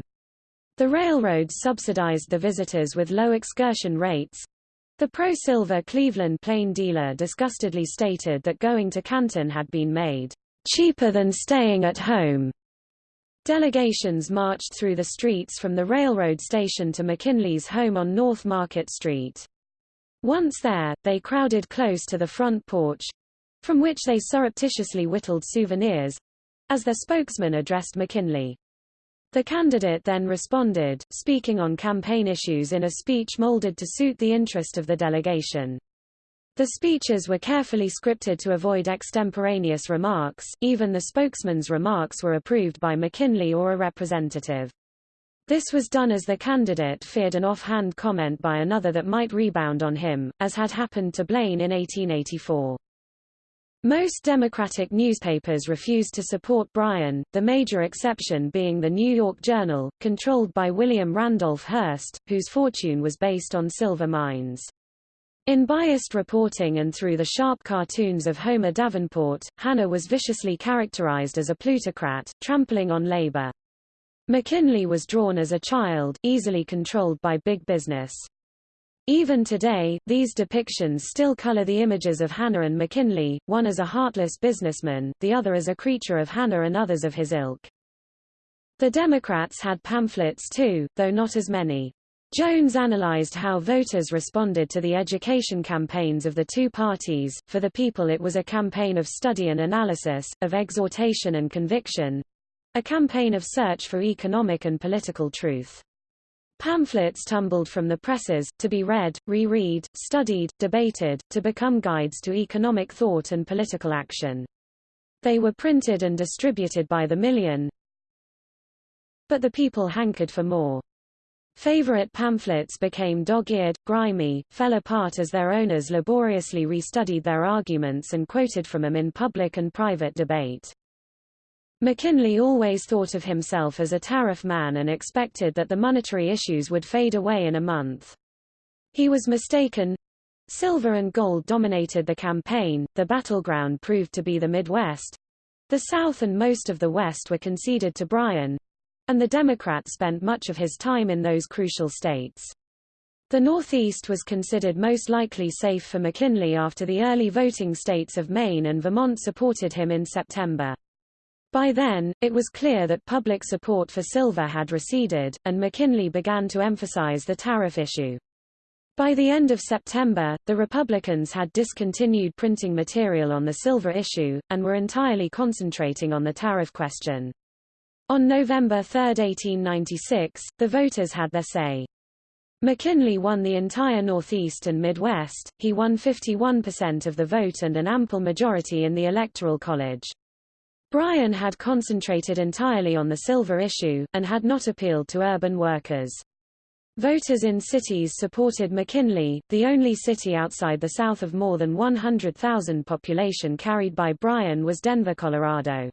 The railroads subsidized the visitors with low excursion rates. The pro-silver Cleveland plain dealer disgustedly stated that going to Canton had been made cheaper than staying at home. Delegations marched through the streets from the railroad station to McKinley's home on North Market Street. Once there, they crowded close to the front porch, from which they surreptitiously whittled souvenirs, as their spokesman addressed McKinley. The candidate then responded, speaking on campaign issues in a speech molded to suit the interest of the delegation. The speeches were carefully scripted to avoid extemporaneous remarks, even the spokesman's remarks were approved by McKinley or a representative. This was done as the candidate feared an offhand comment by another that might rebound on him, as had happened to Blaine in 1884. Most Democratic newspapers refused to support Bryan, the major exception being the New York Journal, controlled by William Randolph Hearst, whose fortune was based on silver mines. In biased reporting and through the sharp cartoons of Homer Davenport, Hanna was viciously characterized as a plutocrat, trampling on labor. McKinley was drawn as a child, easily controlled by big business. Even today, these depictions still color the images of Hanna and McKinley, one as a heartless businessman, the other as a creature of Hanna and others of his ilk. The Democrats had pamphlets too, though not as many. Jones analyzed how voters responded to the education campaigns of the two parties. For the people it was a campaign of study and analysis, of exhortation and conviction, a campaign of search for economic and political truth. Pamphlets tumbled from the presses, to be read, reread, studied, debated, to become guides to economic thought and political action. They were printed and distributed by the million. But the people hankered for more. Favorite pamphlets became dog-eared, grimy, fell apart as their owners laboriously restudied their arguments and quoted from them in public and private debate. McKinley always thought of himself as a tariff man and expected that the monetary issues would fade away in a month. He was mistaken. Silver and gold dominated the campaign, the battleground proved to be the Midwest. The South and most of the West were conceded to Bryan, and the Democrat spent much of his time in those crucial states. The Northeast was considered most likely safe for McKinley after the early voting states of Maine and Vermont supported him in September. By then, it was clear that public support for silver had receded, and McKinley began to emphasize the tariff issue. By the end of September, the Republicans had discontinued printing material on the silver issue, and were entirely concentrating on the tariff question. On November 3, 1896, the voters had their say. McKinley won the entire Northeast and Midwest, he won 51% of the vote and an ample majority in the Electoral College. Bryan had concentrated entirely on the silver issue, and had not appealed to urban workers. Voters in cities supported McKinley, the only city outside the South of more than 100,000 population carried by Bryan was Denver, Colorado.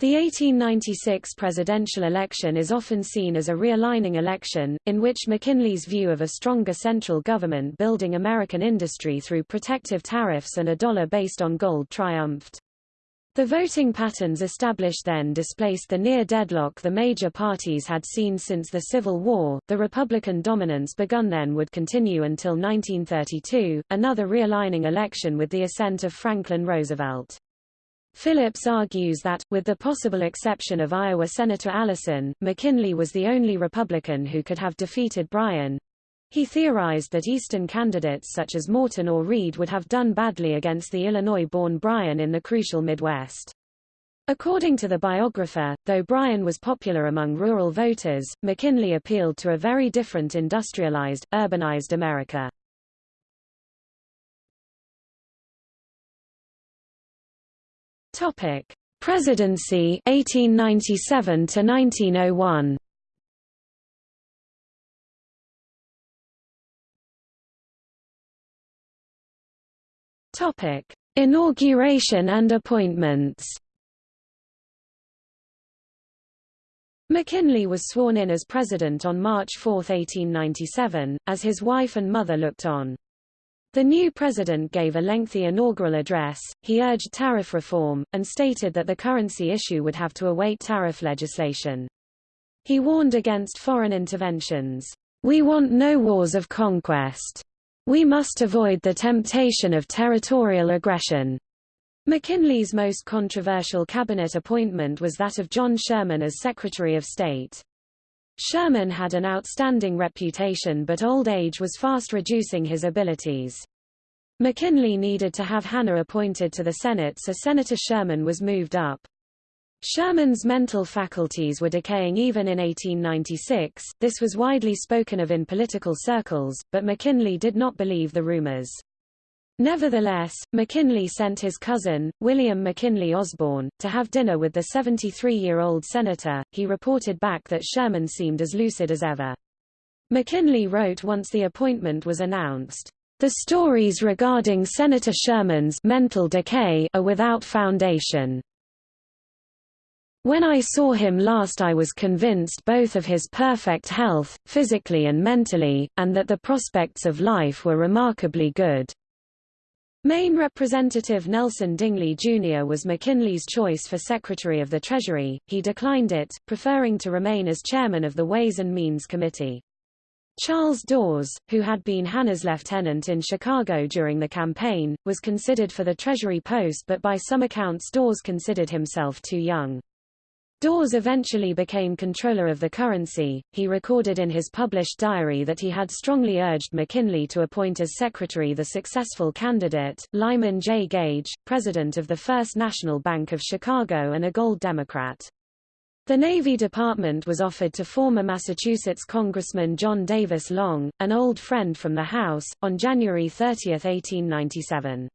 The 1896 presidential election is often seen as a realigning election, in which McKinley's view of a stronger central government building American industry through protective tariffs and a dollar based on gold triumphed. The voting patterns established then displaced the near deadlock the major parties had seen since the Civil War. The Republican dominance begun then would continue until 1932, another realigning election with the ascent of Franklin Roosevelt. Phillips argues that, with the possible exception of Iowa Senator Allison, McKinley was the only Republican who could have defeated Bryan. He theorized that Eastern candidates such as Morton or Reed would have done badly against the Illinois-born Bryan in the crucial Midwest. According to the biographer, though Bryan was popular among rural voters, McKinley appealed to a very different industrialized, urbanized America. Topic: Presidency 1897 to 1901. Topic: Inauguration and appointments. McKinley was sworn in as president on March 4, 1897, as his wife and mother looked on. The new president gave a lengthy inaugural address, he urged tariff reform, and stated that the currency issue would have to await tariff legislation. He warned against foreign interventions. We want no wars of conquest. We must avoid the temptation of territorial aggression. McKinley's most controversial cabinet appointment was that of John Sherman as Secretary of State. Sherman had an outstanding reputation but old age was fast reducing his abilities. McKinley needed to have Hanna appointed to the Senate so Senator Sherman was moved up. Sherman's mental faculties were decaying even in 1896, this was widely spoken of in political circles, but McKinley did not believe the rumors. Nevertheless, McKinley sent his cousin, William McKinley Osborne, to have dinner with the 73-year-old senator. He reported back that Sherman seemed as lucid as ever. McKinley wrote once the appointment was announced, "The stories regarding Senator Sherman's mental decay are without foundation." When I saw him last I was convinced both of his perfect health, physically and mentally, and that the prospects of life were remarkably good. Maine Representative Nelson Dingley Jr. was McKinley's choice for Secretary of the Treasury, he declined it, preferring to remain as chairman of the Ways and Means Committee. Charles Dawes, who had been Hanna's lieutenant in Chicago during the campaign, was considered for the Treasury post but by some accounts Dawes considered himself too young. Dawes eventually became controller of the currency. He recorded in his published diary that he had strongly urged McKinley to appoint as secretary the successful candidate, Lyman J. Gage, president of the First National Bank of Chicago and a Gold Democrat. The Navy Department was offered to former Massachusetts Congressman John Davis Long, an old friend from the House, on January 30, 1897.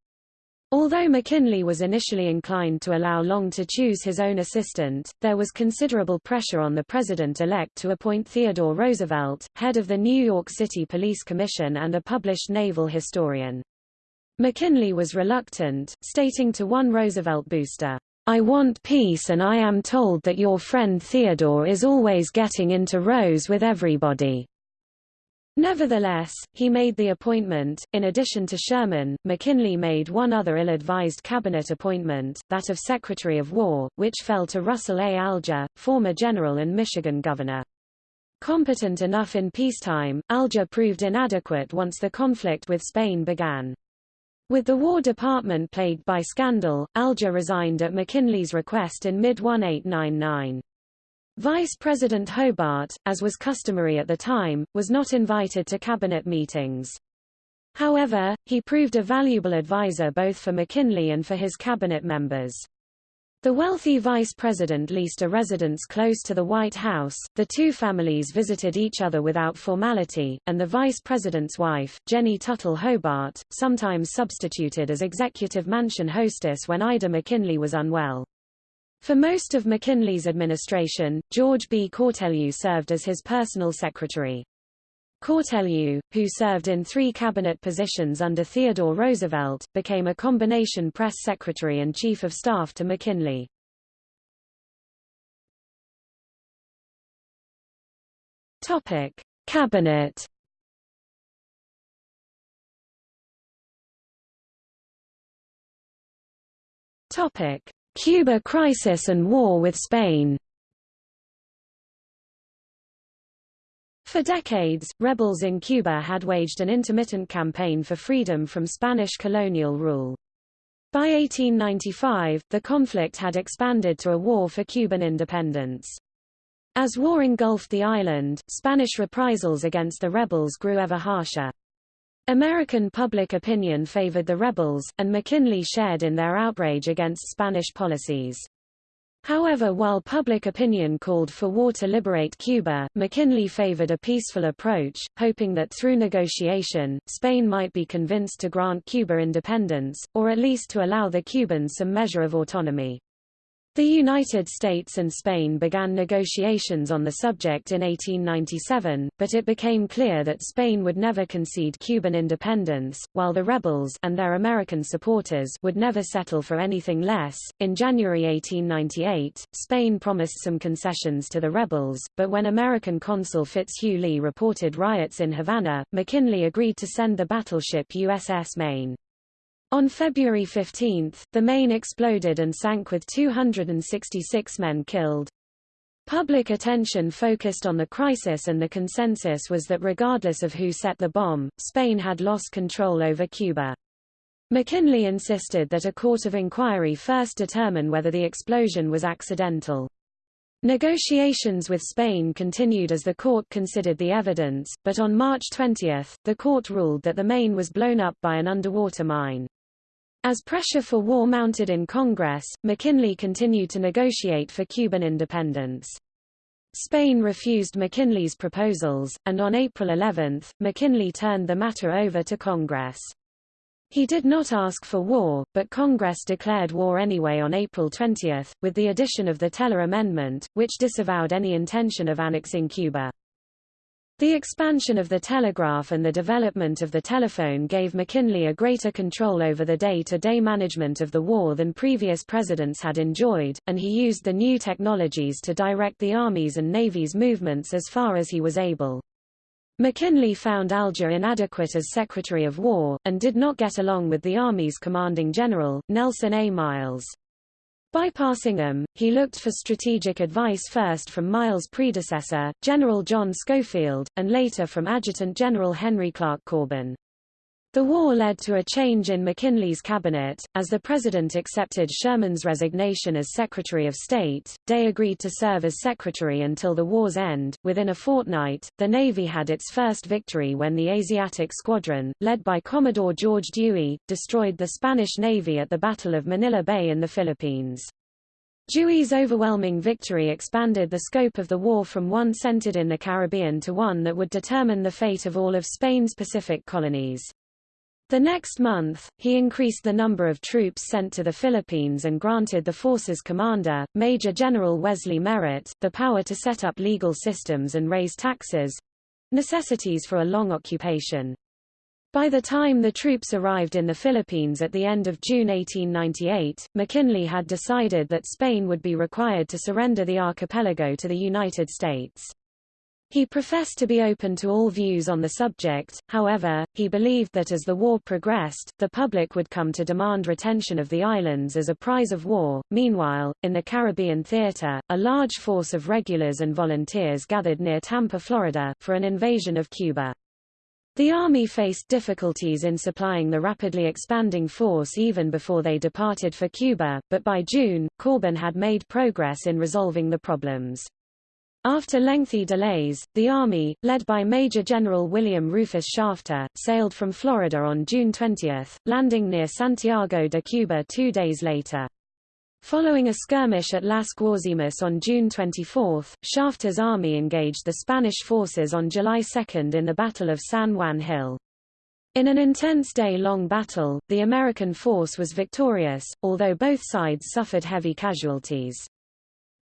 Although McKinley was initially inclined to allow Long to choose his own assistant, there was considerable pressure on the president-elect to appoint Theodore Roosevelt, head of the New York City Police Commission and a published naval historian. McKinley was reluctant, stating to one Roosevelt booster, I want peace and I am told that your friend Theodore is always getting into rows with everybody. Nevertheless, he made the appointment. In addition to Sherman, McKinley made one other ill-advised cabinet appointment, that of Secretary of War, which fell to Russell A. Alger, former general and Michigan governor. Competent enough in peacetime, Alger proved inadequate once the conflict with Spain began. With the War Department plagued by scandal, Alger resigned at McKinley's request in mid-1899. Vice President Hobart, as was customary at the time, was not invited to cabinet meetings. However, he proved a valuable advisor both for McKinley and for his cabinet members. The wealthy vice president leased a residence close to the White House, the two families visited each other without formality, and the vice president's wife, Jennie Tuttle Hobart, sometimes substituted as executive mansion hostess when Ida McKinley was unwell. For most of McKinley's administration, George B. Cortelyou served as his personal secretary. Cortelyou, who served in three cabinet positions under Theodore Roosevelt, became a combination press secretary and chief of staff to McKinley. Topic: Cabinet. Topic: Cuba crisis and war with Spain For decades, rebels in Cuba had waged an intermittent campaign for freedom from Spanish colonial rule. By 1895, the conflict had expanded to a war for Cuban independence. As war engulfed the island, Spanish reprisals against the rebels grew ever harsher. American public opinion favored the rebels, and McKinley shared in their outrage against Spanish policies. However while public opinion called for war to liberate Cuba, McKinley favored a peaceful approach, hoping that through negotiation, Spain might be convinced to grant Cuba independence, or at least to allow the Cubans some measure of autonomy. The United States and Spain began negotiations on the subject in 1897, but it became clear that Spain would never concede Cuban independence, while the rebels and their American supporters would never settle for anything less. In January 1898, Spain promised some concessions to the rebels, but when American consul Fitzhugh Lee reported riots in Havana, McKinley agreed to send the battleship USS Maine. On February 15, the Maine exploded and sank with 266 men killed. Public attention focused on the crisis and the consensus was that regardless of who set the bomb, Spain had lost control over Cuba. McKinley insisted that a court of inquiry first determine whether the explosion was accidental. Negotiations with Spain continued as the court considered the evidence, but on March 20, the court ruled that the Maine was blown up by an underwater mine. As pressure for war mounted in Congress, McKinley continued to negotiate for Cuban independence. Spain refused McKinley's proposals, and on April 11, McKinley turned the matter over to Congress. He did not ask for war, but Congress declared war anyway on April 20, with the addition of the Teller Amendment, which disavowed any intention of annexing Cuba. The expansion of the telegraph and the development of the telephone gave McKinley a greater control over the day-to-day -day management of the war than previous presidents had enjoyed, and he used the new technologies to direct the Army's and Navy's movements as far as he was able. McKinley found Alger inadequate as Secretary of War, and did not get along with the Army's commanding general, Nelson A. Miles. Bypassing them, he looked for strategic advice first from Miles' predecessor, General John Schofield, and later from Adjutant General Henry Clark Corbin. The war led to a change in McKinley's cabinet. As the president accepted Sherman's resignation as Secretary of State, Day agreed to serve as secretary until the war's end. Within a fortnight, the Navy had its first victory when the Asiatic Squadron, led by Commodore George Dewey, destroyed the Spanish Navy at the Battle of Manila Bay in the Philippines. Dewey's overwhelming victory expanded the scope of the war from one centered in the Caribbean to one that would determine the fate of all of Spain's Pacific colonies. The next month, he increased the number of troops sent to the Philippines and granted the force's commander, Major General Wesley Merritt, the power to set up legal systems and raise taxes—necessities for a long occupation. By the time the troops arrived in the Philippines at the end of June 1898, McKinley had decided that Spain would be required to surrender the archipelago to the United States. He professed to be open to all views on the subject, however, he believed that as the war progressed, the public would come to demand retention of the islands as a prize of war. Meanwhile, in the Caribbean theater, a large force of regulars and volunteers gathered near Tampa, Florida, for an invasion of Cuba. The Army faced difficulties in supplying the rapidly expanding force even before they departed for Cuba, but by June, Corbin had made progress in resolving the problems. After lengthy delays, the Army, led by Major General William Rufus Shafter, sailed from Florida on June 20, landing near Santiago de Cuba two days later. Following a skirmish at Las Guasimas on June 24, Shafter's army engaged the Spanish forces on July 2 in the Battle of San Juan Hill. In an intense day-long battle, the American force was victorious, although both sides suffered heavy casualties.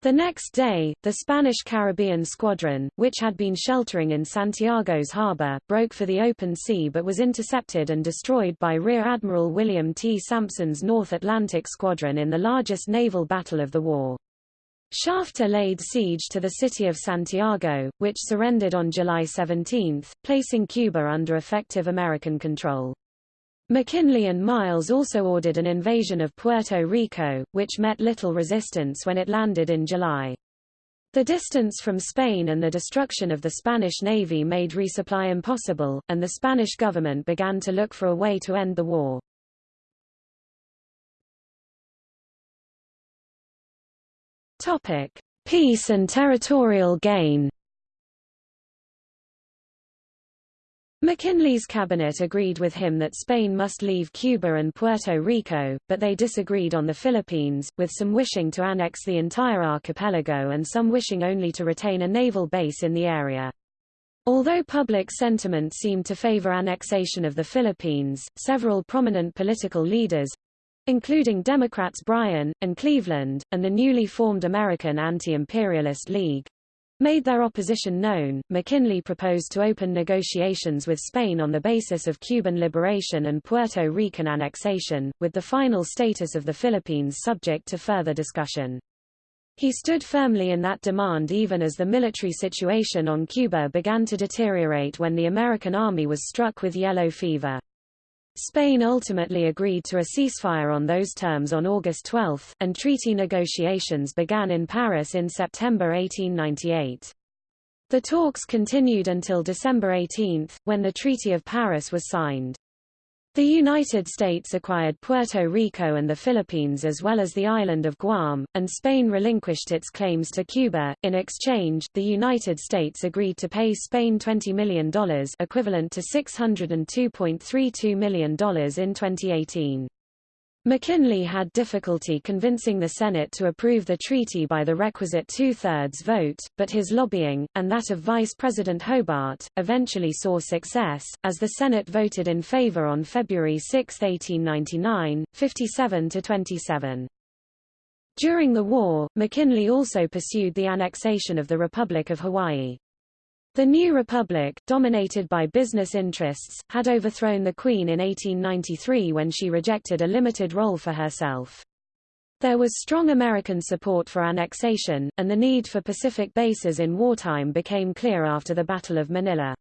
The next day, the Spanish Caribbean Squadron, which had been sheltering in Santiago's harbor, broke for the open sea but was intercepted and destroyed by Rear Admiral William T. Sampson's North Atlantic Squadron in the largest naval battle of the war. Shafter laid siege to the city of Santiago, which surrendered on July 17, placing Cuba under effective American control. McKinley and Miles also ordered an invasion of Puerto Rico, which met little resistance when it landed in July. The distance from Spain and the destruction of the Spanish Navy made resupply impossible, and the Spanish government began to look for a way to end the war. Topic: Peace and territorial gain. McKinley's cabinet agreed with him that Spain must leave Cuba and Puerto Rico, but they disagreed on the Philippines, with some wishing to annex the entire archipelago and some wishing only to retain a naval base in the area. Although public sentiment seemed to favor annexation of the Philippines, several prominent political leaders, including Democrats Bryan, and Cleveland, and the newly formed American Anti-Imperialist League, made their opposition known, McKinley proposed to open negotiations with Spain on the basis of Cuban liberation and Puerto Rican annexation, with the final status of the Philippines subject to further discussion. He stood firmly in that demand even as the military situation on Cuba began to deteriorate when the American army was struck with yellow fever. Spain ultimately agreed to a ceasefire on those terms on August 12, and treaty negotiations began in Paris in September 1898. The talks continued until December 18, when the Treaty of Paris was signed. The United States acquired Puerto Rico and the Philippines as well as the island of Guam, and Spain relinquished its claims to Cuba. In exchange, the United States agreed to pay Spain $20 million equivalent to $602.32 million in 2018. McKinley had difficulty convincing the Senate to approve the treaty by the requisite two-thirds vote, but his lobbying, and that of Vice President Hobart, eventually saw success, as the Senate voted in favor on February 6, 1899, 57 to 27. During the war, McKinley also pursued the annexation of the Republic of Hawaii. The new republic, dominated by business interests, had overthrown the Queen in 1893 when she rejected a limited role for herself. There was strong American support for annexation, and the need for Pacific bases in wartime became clear after the Battle of Manila.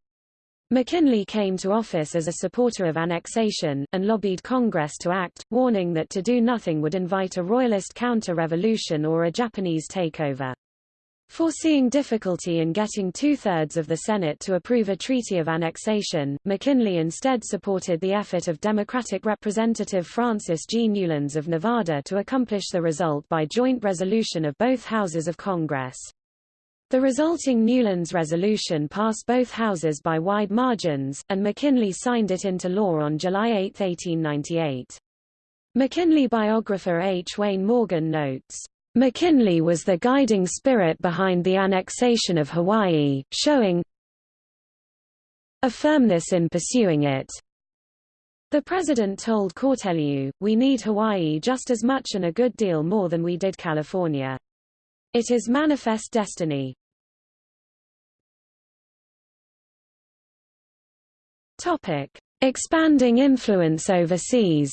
McKinley came to office as a supporter of annexation, and lobbied Congress to act, warning that to do nothing would invite a royalist counter-revolution or a Japanese takeover. Foreseeing difficulty in getting two-thirds of the Senate to approve a treaty of annexation, McKinley instead supported the effort of Democratic Representative Francis G. Newlands of Nevada to accomplish the result by joint resolution of both houses of Congress. The resulting Newlands resolution passed both houses by wide margins, and McKinley signed it into law on July 8, 1898. McKinley biographer H. Wayne Morgan notes, McKinley was the guiding spirit behind the annexation of Hawaii, showing a firmness in pursuing it. The president told Cortelyou, we need Hawaii just as much and a good deal more than we did California. It is manifest destiny. Topic. Expanding influence overseas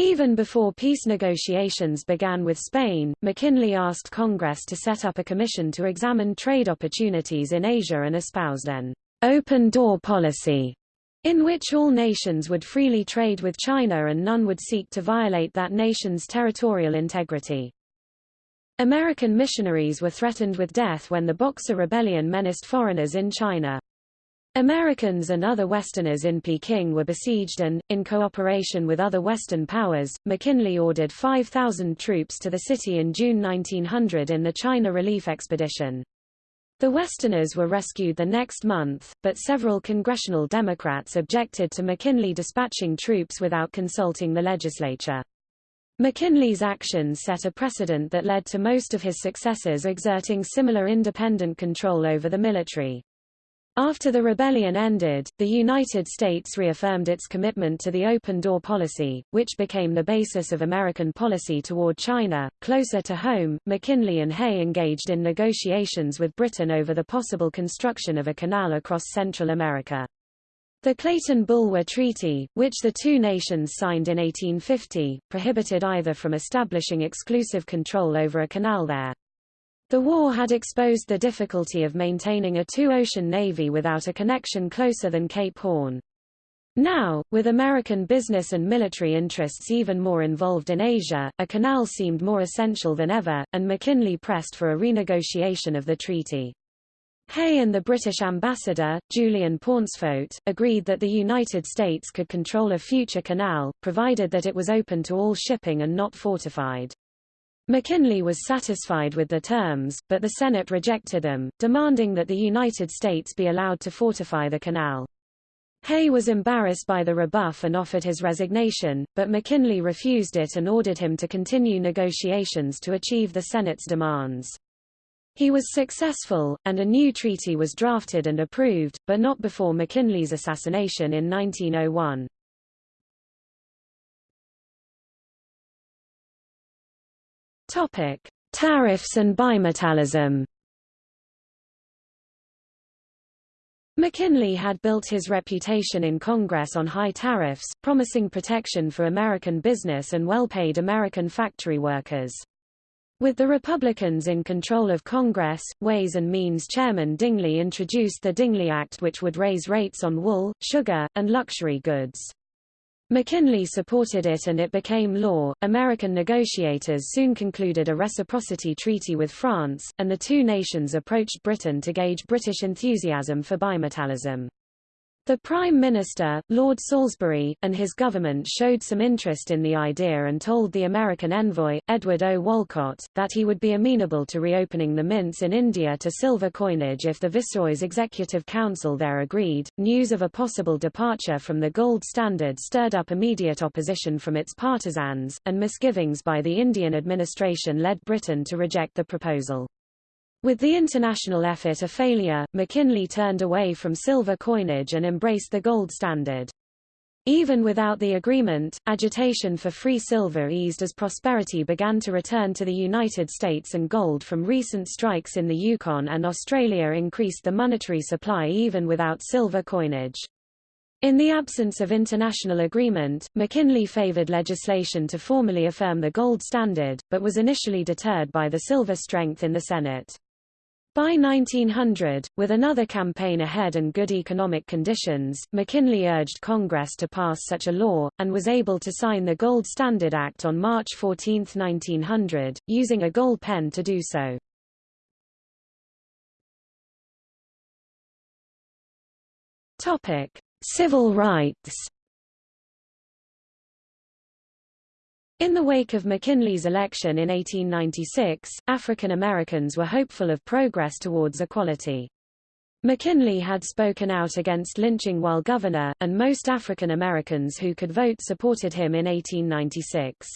Even before peace negotiations began with Spain, McKinley asked Congress to set up a commission to examine trade opportunities in Asia and espoused an open-door policy in which all nations would freely trade with China and none would seek to violate that nation's territorial integrity. American missionaries were threatened with death when the Boxer Rebellion menaced foreigners in China. Americans and other Westerners in Peking were besieged and, in cooperation with other Western powers, McKinley ordered 5,000 troops to the city in June 1900 in the China Relief Expedition. The Westerners were rescued the next month, but several congressional Democrats objected to McKinley dispatching troops without consulting the legislature. McKinley's actions set a precedent that led to most of his successors exerting similar independent control over the military. After the rebellion ended, the United States reaffirmed its commitment to the open door policy, which became the basis of American policy toward China. Closer to home, McKinley and Hay engaged in negotiations with Britain over the possible construction of a canal across Central America. The Clayton-Bulwer Treaty, which the two nations signed in 1850, prohibited either from establishing exclusive control over a canal there. The war had exposed the difficulty of maintaining a two-ocean navy without a connection closer than Cape Horn. Now, with American business and military interests even more involved in Asia, a canal seemed more essential than ever, and McKinley pressed for a renegotiation of the treaty. Hay and the British ambassador, Julian Pauncefote, agreed that the United States could control a future canal, provided that it was open to all shipping and not fortified. McKinley was satisfied with the terms, but the Senate rejected them, demanding that the United States be allowed to fortify the canal. Hay was embarrassed by the rebuff and offered his resignation, but McKinley refused it and ordered him to continue negotiations to achieve the Senate's demands. He was successful, and a new treaty was drafted and approved, but not before McKinley's assassination in 1901. Topic: Tariffs and bimetallism. McKinley had built his reputation in Congress on high tariffs, promising protection for American business and well-paid American factory workers. With the Republicans in control of Congress, Ways and Means Chairman Dingley introduced the Dingley Act which would raise rates on wool, sugar, and luxury goods. McKinley supported it and it became law. American negotiators soon concluded a reciprocity treaty with France, and the two nations approached Britain to gauge British enthusiasm for bimetallism. The Prime Minister, Lord Salisbury, and his government showed some interest in the idea and told the American envoy, Edward O. Wolcott, that he would be amenable to reopening the mints in India to silver coinage if the Viceroy's Executive Council there agreed. News of a possible departure from the gold standard stirred up immediate opposition from its partisans, and misgivings by the Indian administration led Britain to reject the proposal. With the international effort a failure, McKinley turned away from silver coinage and embraced the gold standard. Even without the agreement, agitation for free silver eased as prosperity began to return to the United States and gold from recent strikes in the Yukon and Australia increased the monetary supply even without silver coinage. In the absence of international agreement, McKinley favored legislation to formally affirm the gold standard, but was initially deterred by the silver strength in the Senate. By 1900, with another campaign ahead and good economic conditions, McKinley urged Congress to pass such a law, and was able to sign the Gold Standard Act on March 14, 1900, using a gold pen to do so. Civil rights In the wake of McKinley's election in 1896, African Americans were hopeful of progress towards equality. McKinley had spoken out against lynching while governor, and most African Americans who could vote supported him in 1896.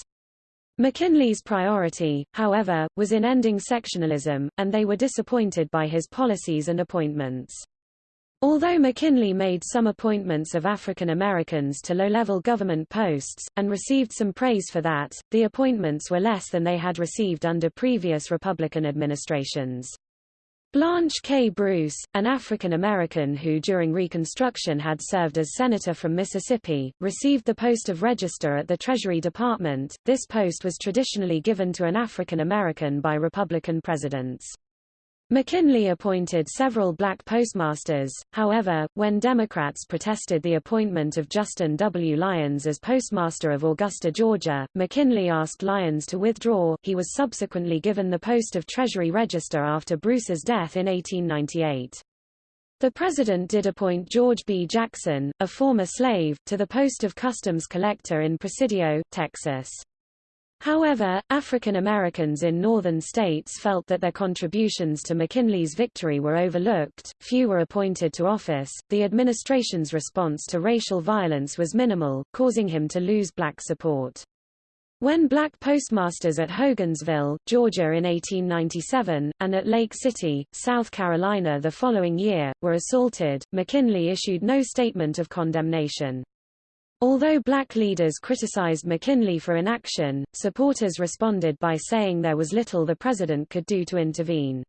McKinley's priority, however, was in ending sectionalism, and they were disappointed by his policies and appointments. Although McKinley made some appointments of African Americans to low-level government posts, and received some praise for that, the appointments were less than they had received under previous Republican administrations. Blanche K. Bruce, an African American who during Reconstruction had served as senator from Mississippi, received the post of Register at the Treasury Department. This post was traditionally given to an African American by Republican presidents. McKinley appointed several black postmasters, however, when Democrats protested the appointment of Judson W. Lyons as postmaster of Augusta, Georgia, McKinley asked Lyons to withdraw. He was subsequently given the post of Treasury Register after Bruce's death in 1898. The president did appoint George B. Jackson, a former slave, to the post of Customs Collector in Presidio, Texas. However, African Americans in northern states felt that their contributions to McKinley's victory were overlooked, few were appointed to office, the administration's response to racial violence was minimal, causing him to lose black support. When black postmasters at Hogansville, Georgia in 1897, and at Lake City, South Carolina the following year, were assaulted, McKinley issued no statement of condemnation. Although black leaders criticized McKinley for inaction, supporters responded by saying there was little the president could do to intervene.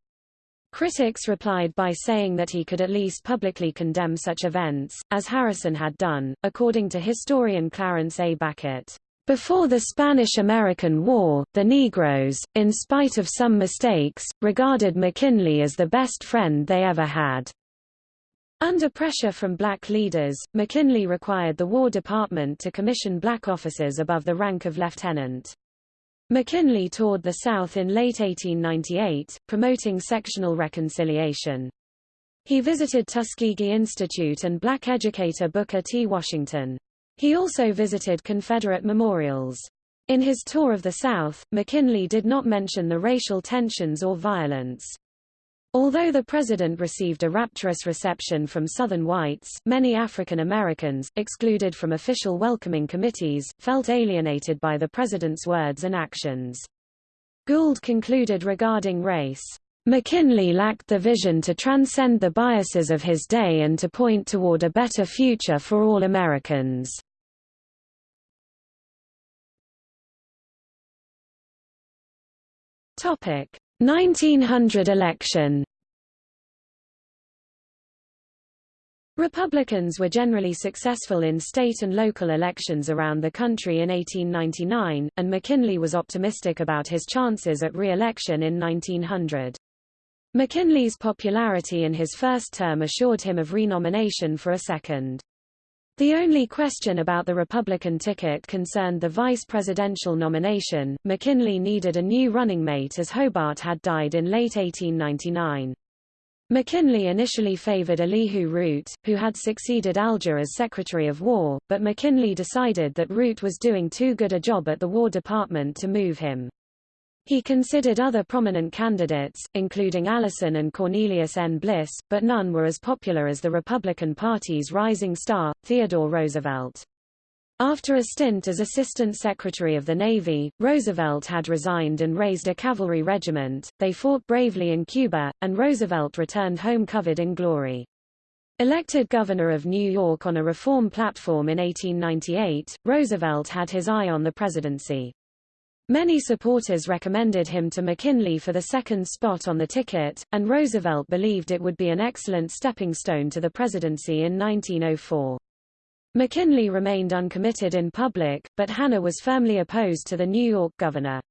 Critics replied by saying that he could at least publicly condemn such events, as Harrison had done, according to historian Clarence A. Bacote. Before the Spanish–American War, the Negroes, in spite of some mistakes, regarded McKinley as the best friend they ever had. Under pressure from black leaders, McKinley required the War Department to commission black officers above the rank of lieutenant. McKinley toured the South in late 1898, promoting sectional reconciliation. He visited Tuskegee Institute and black educator Booker T. Washington. He also visited Confederate memorials. In his tour of the South, McKinley did not mention the racial tensions or violence. Although the president received a rapturous reception from Southern whites, many African Americans, excluded from official welcoming committees, felt alienated by the president's words and actions. Gould concluded regarding race, McKinley lacked the vision to transcend the biases of his day and to point toward a better future for all Americans. Topic 1900 election Republicans were generally successful in state and local elections around the country in 1899, and McKinley was optimistic about his chances at re-election in 1900. McKinley's popularity in his first term assured him of renomination for a second. The only question about the Republican ticket concerned the vice presidential nomination. McKinley needed a new running mate as Hobart had died in late 1899. McKinley initially favored Elihu Root, who had succeeded Alger as Secretary of War, but McKinley decided that Root was doing too good a job at the War Department to move him. He considered other prominent candidates, including Allison and Cornelius N. Bliss, but none were as popular as the Republican Party's rising star, Theodore Roosevelt. After a stint as Assistant Secretary of the Navy, Roosevelt had resigned and raised a cavalry regiment. They fought bravely in Cuba, and Roosevelt returned home covered in glory. Elected governor of New York on a reform platform in 1898, Roosevelt had his eye on the presidency. Many supporters recommended him to McKinley for the second spot on the ticket, and Roosevelt believed it would be an excellent stepping stone to the presidency in 1904. McKinley remained uncommitted in public, but Hanna was firmly opposed to the New York governor.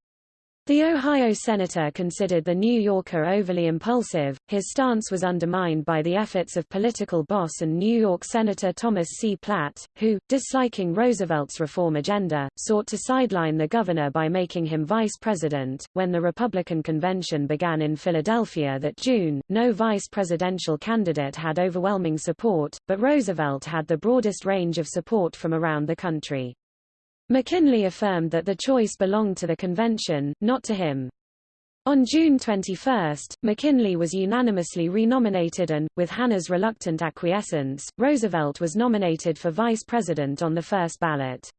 The Ohio senator considered the New Yorker overly impulsive, his stance was undermined by the efforts of political boss and New York Senator Thomas C. Platt, who, disliking Roosevelt's reform agenda, sought to sideline the governor by making him vice president. When the Republican convention began in Philadelphia that June, no vice presidential candidate had overwhelming support, but Roosevelt had the broadest range of support from around the country. McKinley affirmed that the choice belonged to the convention, not to him. On June 21, McKinley was unanimously renominated and, with Hanna's reluctant acquiescence, Roosevelt was nominated for vice president on the first ballot.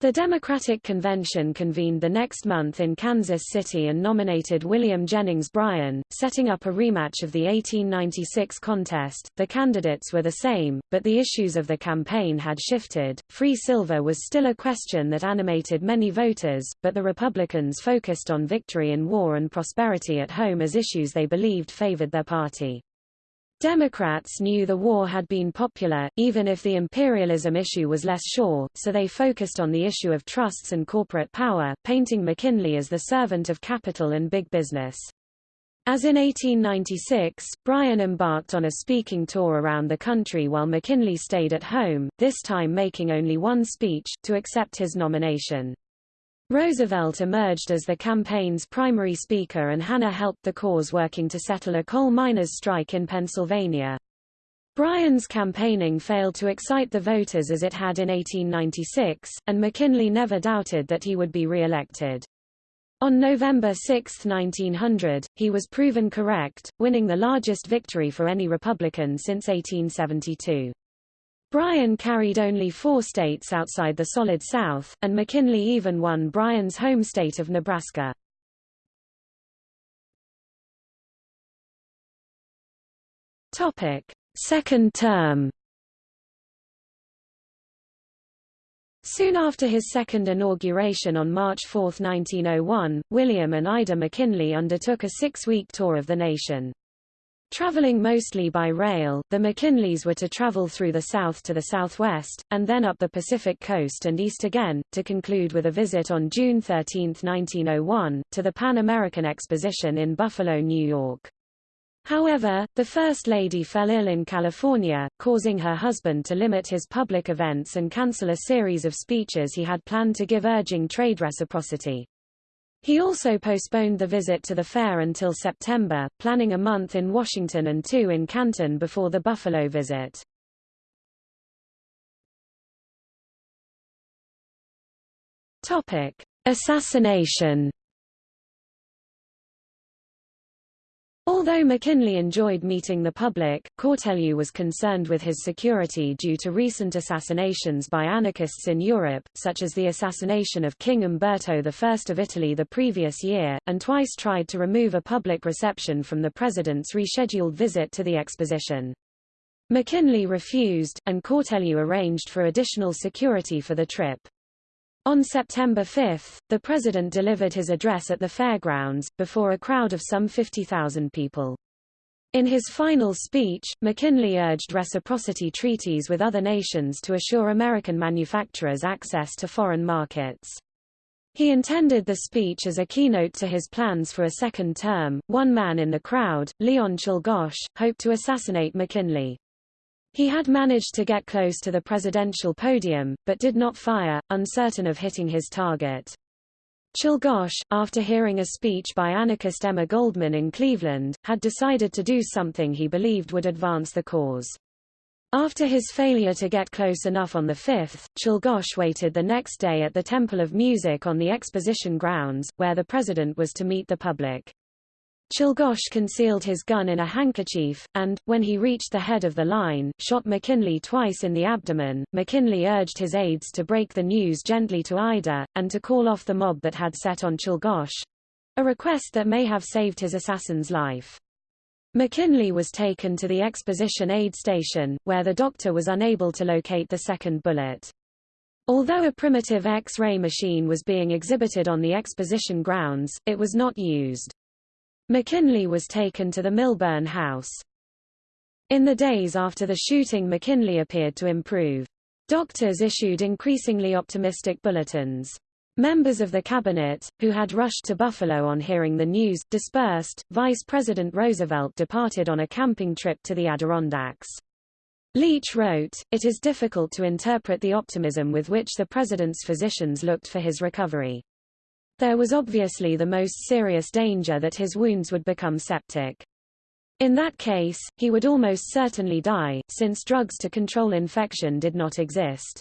The Democratic Convention convened the next month in Kansas City and nominated William Jennings Bryan, setting up a rematch of the 1896 contest. The candidates were the same, but the issues of the campaign had shifted. Free silver was still a question that animated many voters, but the Republicans focused on victory in war and prosperity at home as issues they believed favored their party. Democrats knew the war had been popular, even if the imperialism issue was less sure, so they focused on the issue of trusts and corporate power, painting McKinley as the servant of capital and big business. As in 1896, Bryan embarked on a speaking tour around the country while McKinley stayed at home, this time making only one speech, to accept his nomination. Roosevelt emerged as the campaign's primary speaker and Hanna helped the cause working to settle a coal miners' strike in Pennsylvania. Bryan's campaigning failed to excite the voters as it had in 1896, and McKinley never doubted that he would be re-elected. On November 6, 1900, he was proven correct, winning the largest victory for any Republican since 1872. Bryan carried only four states outside the Solid South, and McKinley even won Bryan's home state of Nebraska. Topic: Second term. Soon after his second inauguration on March 4, 1901, William and Ida McKinley undertook a six-week tour of the nation. Traveling mostly by rail, the McKinleys were to travel through the south to the southwest, and then up the Pacific coast and east again, to conclude with a visit on June 13, 1901, to the Pan American Exposition in Buffalo, New York. However, the First Lady fell ill in California, causing her husband to limit his public events and cancel a series of speeches he had planned to give urging trade reciprocity. He also postponed the visit to the fair until September, planning a month in Washington and two in Canton before the Buffalo visit. Topic: Assassination Although McKinley enjoyed meeting the public, Cortelyou was concerned with his security due to recent assassinations by anarchists in Europe, such as the assassination of King Umberto I of Italy the previous year, and twice tried to remove a public reception from the president's rescheduled visit to the exposition. McKinley refused, and Cortelyou arranged for additional security for the trip. On September 5, the president delivered his address at the fairgrounds, before a crowd of some 50,000 people. In his final speech, McKinley urged reciprocity treaties with other nations to assure American manufacturers access to foreign markets. He intended the speech as a keynote to his plans for a second term. One man in the crowd, Leon Czolgosz, hoped to assassinate McKinley. He had managed to get close to the presidential podium, but did not fire, uncertain of hitting his target. Czolgosz, after hearing a speech by anarchist Emma Goldman in Cleveland, had decided to do something he believed would advance the cause. After his failure to get close enough on the 5th, Czolgosz waited the next day at the Temple of Music on the exposition grounds, where the president was to meet the public. Czolgosz concealed his gun in a handkerchief, and, when he reached the head of the line, shot McKinley twice in the abdomen. McKinley urged his aides to break the news gently to Ida, and to call off the mob that had set on Czolgosz a request that may have saved his assassin's life. McKinley was taken to the exposition aid station, where the doctor was unable to locate the second bullet. Although a primitive X-ray machine was being exhibited on the exposition grounds, it was not used. McKinley was taken to the Milburn House. In the days after the shooting McKinley appeared to improve. Doctors issued increasingly optimistic bulletins. Members of the cabinet, who had rushed to Buffalo on hearing the news, dispersed. Vice President Roosevelt departed on a camping trip to the Adirondacks. Leech wrote, It is difficult to interpret the optimism with which the president's physicians looked for his recovery. There was obviously the most serious danger that his wounds would become septic. In that case, he would almost certainly die, since drugs to control infection did not exist.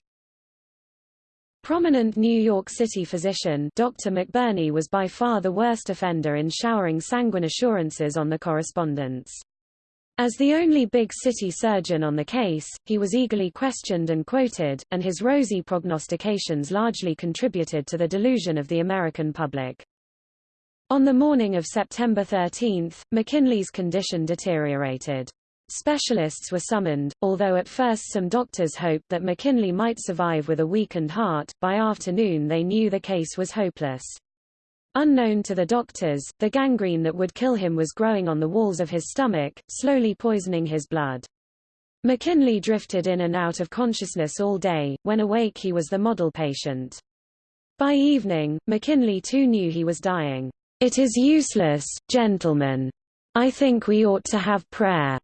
Prominent New York City physician Dr. McBurney was by far the worst offender in showering sanguine assurances on the correspondents. As the only big city surgeon on the case, he was eagerly questioned and quoted, and his rosy prognostications largely contributed to the delusion of the American public. On the morning of September 13, McKinley's condition deteriorated. Specialists were summoned, although at first some doctors hoped that McKinley might survive with a weakened heart, by afternoon they knew the case was hopeless. Unknown to the doctors, the gangrene that would kill him was growing on the walls of his stomach, slowly poisoning his blood. McKinley drifted in and out of consciousness all day, when awake he was the model patient. By evening, McKinley too knew he was dying. It is useless, gentlemen. I think we ought to have prayer.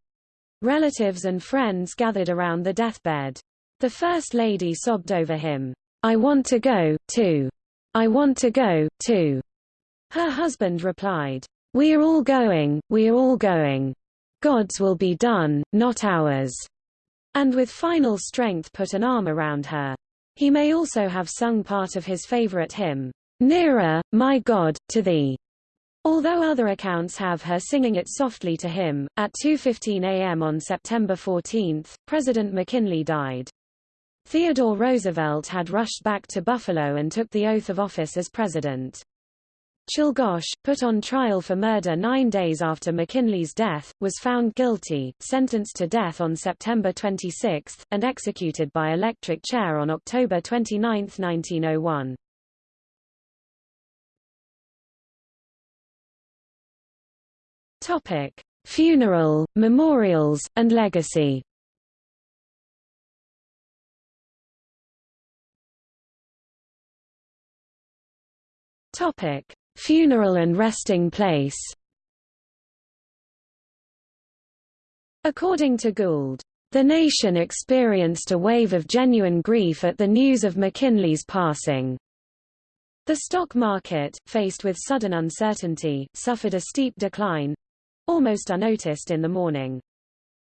Relatives and friends gathered around the deathbed. The First Lady sobbed over him. I want to go, too. I want to go, too. Her husband replied, We are all going, we are all going. God's will be done, not ours. And with final strength put an arm around her. He may also have sung part of his favorite hymn, Nearer, my God, to thee. Although other accounts have her singing it softly to him, at 2.15 a.m. on September 14, President McKinley died. Theodore Roosevelt had rushed back to Buffalo and took the oath of office as president. Czolgosz, put on trial for murder nine days after McKinley's death, was found guilty, sentenced to death on September 26, and executed by electric chair on October 29, 1901. Topic. Funeral, memorials, and legacy Topic. Funeral and resting place According to Gould, the nation experienced a wave of genuine grief at the news of McKinley's passing. The stock market, faced with sudden uncertainty, suffered a steep decline—almost unnoticed in the morning.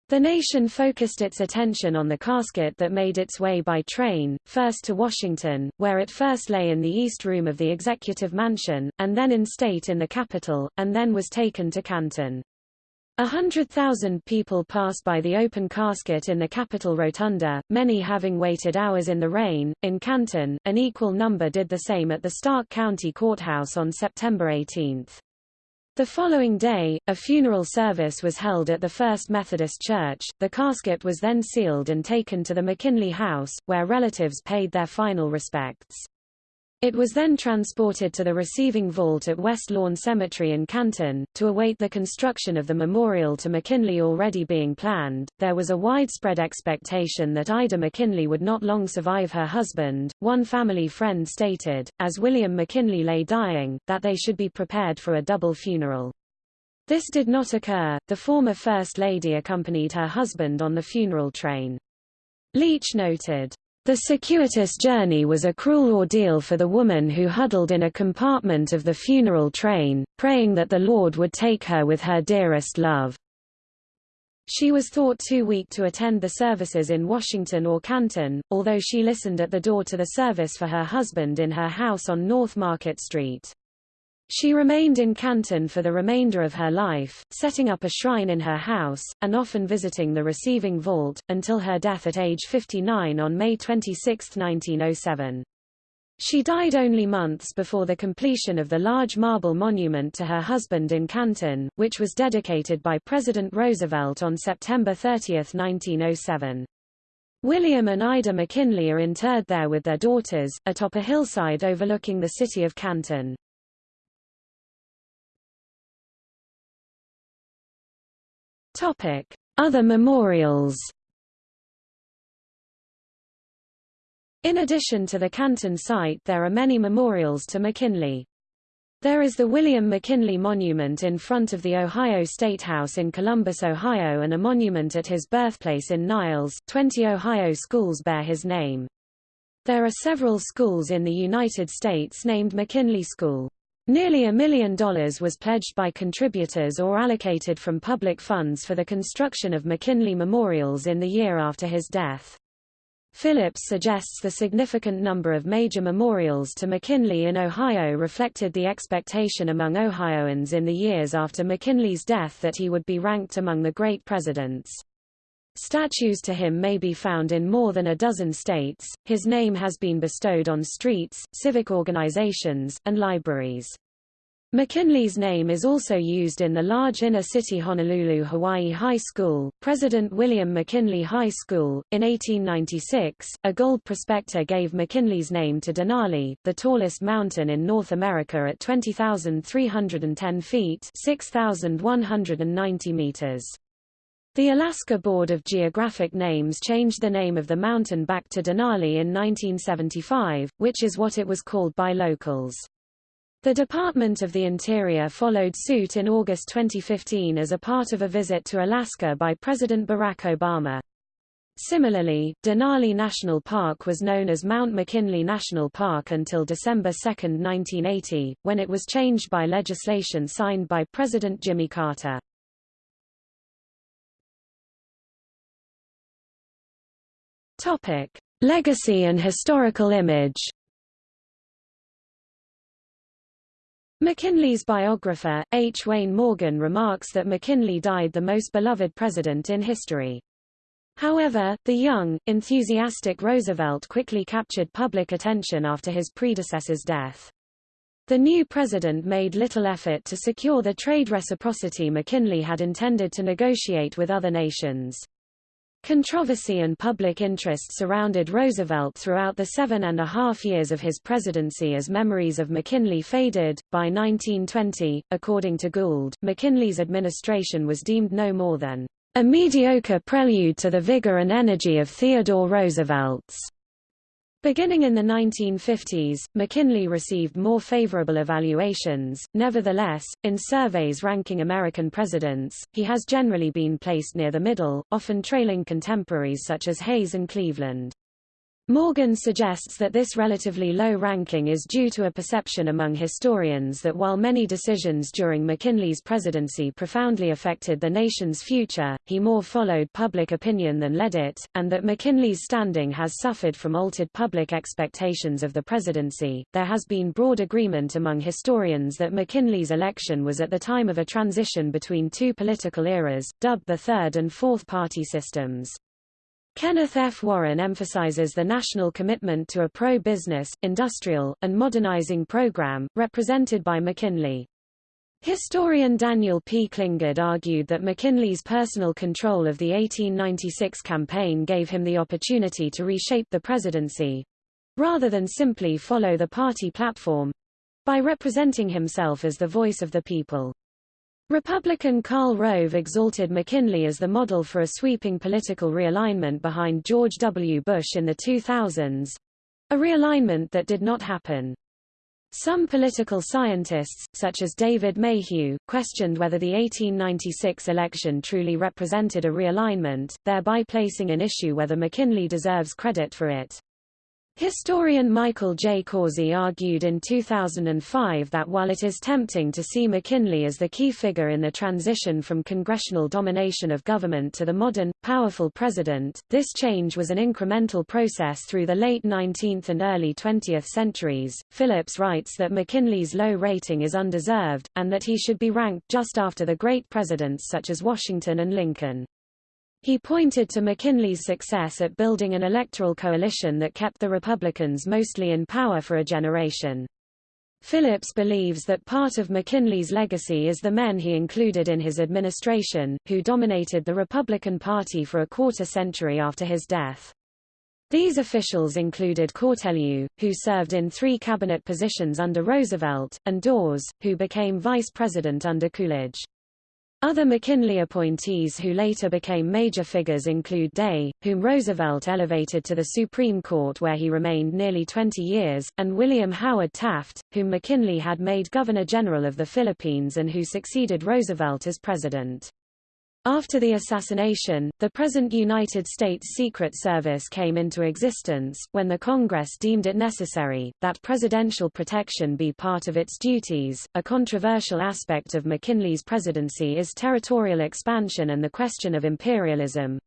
The nation focused its attention on the casket that made its way by train, first to Washington, where it first lay in the East Room of the Executive Mansion, and then in state in the Capitol, and then was taken to Canton. A hundred thousand people passed by the open casket in the Capitol Rotunda, many having waited hours in the rain. In Canton, an equal number did the same at the Stark County Courthouse on September 18. The following day, a funeral service was held at the First Methodist Church. The casket was then sealed and taken to the McKinley House, where relatives paid their final respects. It was then transported to the receiving vault at West Lawn Cemetery in Canton, to await the construction of the memorial to McKinley already being planned. There was a widespread expectation that Ida McKinley would not long survive her husband. One family friend stated, as William McKinley lay dying, that they should be prepared for a double funeral. This did not occur, the former First Lady accompanied her husband on the funeral train. Leech noted, the circuitous journey was a cruel ordeal for the woman who huddled in a compartment of the funeral train, praying that the Lord would take her with her dearest love. She was thought too weak to attend the services in Washington or Canton, although she listened at the door to the service for her husband in her house on North Market Street. She remained in Canton for the remainder of her life, setting up a shrine in her house, and often visiting the receiving vault, until her death at age 59 on May 26, 1907. She died only months before the completion of the large marble monument to her husband in Canton, which was dedicated by President Roosevelt on September 30, 1907. William and Ida McKinley are interred there with their daughters, atop a hillside overlooking the city of Canton. Topic: Other memorials. In addition to the Canton site there are many memorials to McKinley. There is the William McKinley Monument in front of the Ohio State House in Columbus, Ohio and a monument at his birthplace in Niles 20 Ohio schools bear his name. There are several schools in the United States named McKinley School. Nearly a million dollars was pledged by contributors or allocated from public funds for the construction of McKinley memorials in the year after his death. Phillips suggests the significant number of major memorials to McKinley in Ohio reflected the expectation among Ohioans in the years after McKinley's death that he would be ranked among the great presidents. Statues to him may be found in more than a dozen states. His name has been bestowed on streets, civic organizations, and libraries. McKinley's name is also used in the large inner-city Honolulu Hawaii High School, President William McKinley High School. In 1896, a gold prospector gave McKinley's name to Denali, the tallest mountain in North America at 20,310 feet 6,190 meters. The Alaska Board of Geographic Names changed the name of the mountain back to Denali in 1975, which is what it was called by locals. The Department of the Interior followed suit in August 2015 as a part of a visit to Alaska by President Barack Obama. Similarly, Denali National Park was known as Mount McKinley National Park until December 2, 1980, when it was changed by legislation signed by President Jimmy Carter. Topic: Legacy and historical image. McKinley's biographer, H. Wayne Morgan remarks that McKinley died the most beloved president in history. However, the young, enthusiastic Roosevelt quickly captured public attention after his predecessor's death. The new president made little effort to secure the trade reciprocity McKinley had intended to negotiate with other nations. Controversy and public interest surrounded Roosevelt throughout the seven and a half years of his presidency as memories of McKinley faded. By 1920, according to Gould, McKinley's administration was deemed no more than a mediocre prelude to the vigor and energy of Theodore Roosevelt's. Beginning in the 1950s, McKinley received more favorable evaluations. Nevertheless, in surveys ranking American presidents, he has generally been placed near the middle, often trailing contemporaries such as Hayes and Cleveland. Morgan suggests that this relatively low ranking is due to a perception among historians that while many decisions during McKinley's presidency profoundly affected the nation's future, he more followed public opinion than led it, and that McKinley's standing has suffered from altered public expectations of the presidency. There has been broad agreement among historians that McKinley's election was at the time of a transition between two political eras, dubbed the third and fourth party systems. Kenneth F. Warren emphasizes the national commitment to a pro-business, industrial, and modernizing program, represented by McKinley. Historian Daniel P. Klinghard argued that McKinley's personal control of the 1896 campaign gave him the opportunity to reshape the presidency. rather than simply follow the party platform, by representing himself as the voice of the people. Republican Karl Rove exalted McKinley as the model for a sweeping political realignment behind George W. Bush in the 2000s, a realignment that did not happen. Some political scientists, such as David Mayhew, questioned whether the 1896 election truly represented a realignment, thereby placing an issue whether McKinley deserves credit for it. Historian Michael J. Korzi argued in 2005 that while it is tempting to see McKinley as the key figure in the transition from congressional domination of government to the modern, powerful president, this change was an incremental process through the late 19th and early 20th centuries. Phillips writes that McKinley's low rating is undeserved, and that he should be ranked just after the great presidents such as Washington and Lincoln. He pointed to McKinley's success at building an electoral coalition that kept the Republicans mostly in power for a generation. Phillips believes that part of McKinley's legacy is the men he included in his administration, who dominated the Republican Party for a quarter century after his death. These officials included Cortelyou, who served in three cabinet positions under Roosevelt, and Dawes, who became vice president under Coolidge. Other McKinley appointees who later became major figures include Day, whom Roosevelt elevated to the Supreme Court where he remained nearly 20 years, and William Howard Taft, whom McKinley had made Governor-General of the Philippines and who succeeded Roosevelt as president. After the assassination, the present United States Secret Service came into existence, when the Congress deemed it necessary, that presidential protection be part of its duties. A controversial aspect of McKinley's presidency is territorial expansion and the question of imperialism.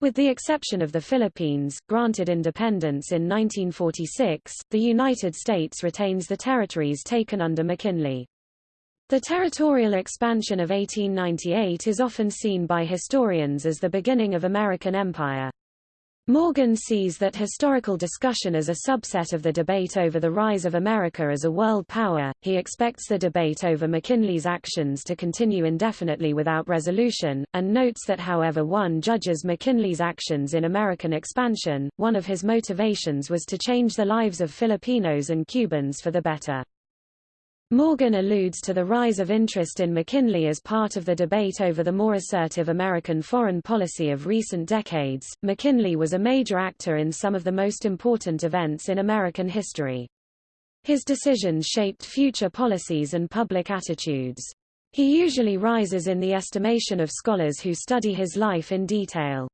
With the exception of the Philippines, granted independence in 1946, the United States retains the territories taken under McKinley. The territorial expansion of 1898 is often seen by historians as the beginning of American empire. Morgan sees that historical discussion as a subset of the debate over the rise of America as a world power. He expects the debate over McKinley's actions to continue indefinitely without resolution, and notes that however one judges McKinley's actions in American expansion, one of his motivations was to change the lives of Filipinos and Cubans for the better. Morgan alludes to the rise of interest in McKinley as part of the debate over the more assertive American foreign policy of recent decades. McKinley was a major actor in some of the most important events in American history. His decisions shaped future policies and public attitudes. He usually rises in the estimation of scholars who study his life in detail.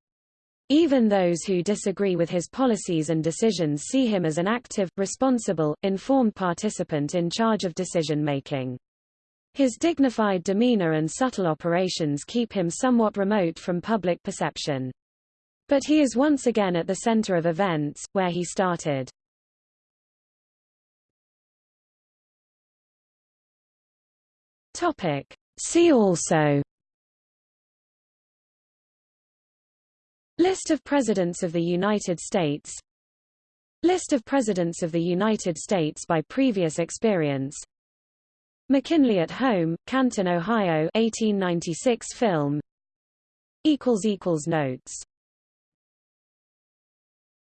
Even those who disagree with his policies and decisions see him as an active, responsible, informed participant in charge of decision-making. His dignified demeanor and subtle operations keep him somewhat remote from public perception. But he is once again at the center of events, where he started. Topic. See also List of Presidents of the United States. List of Presidents of the United States by previous experience. McKinley at Home, Canton, Ohio 1896 film. Notes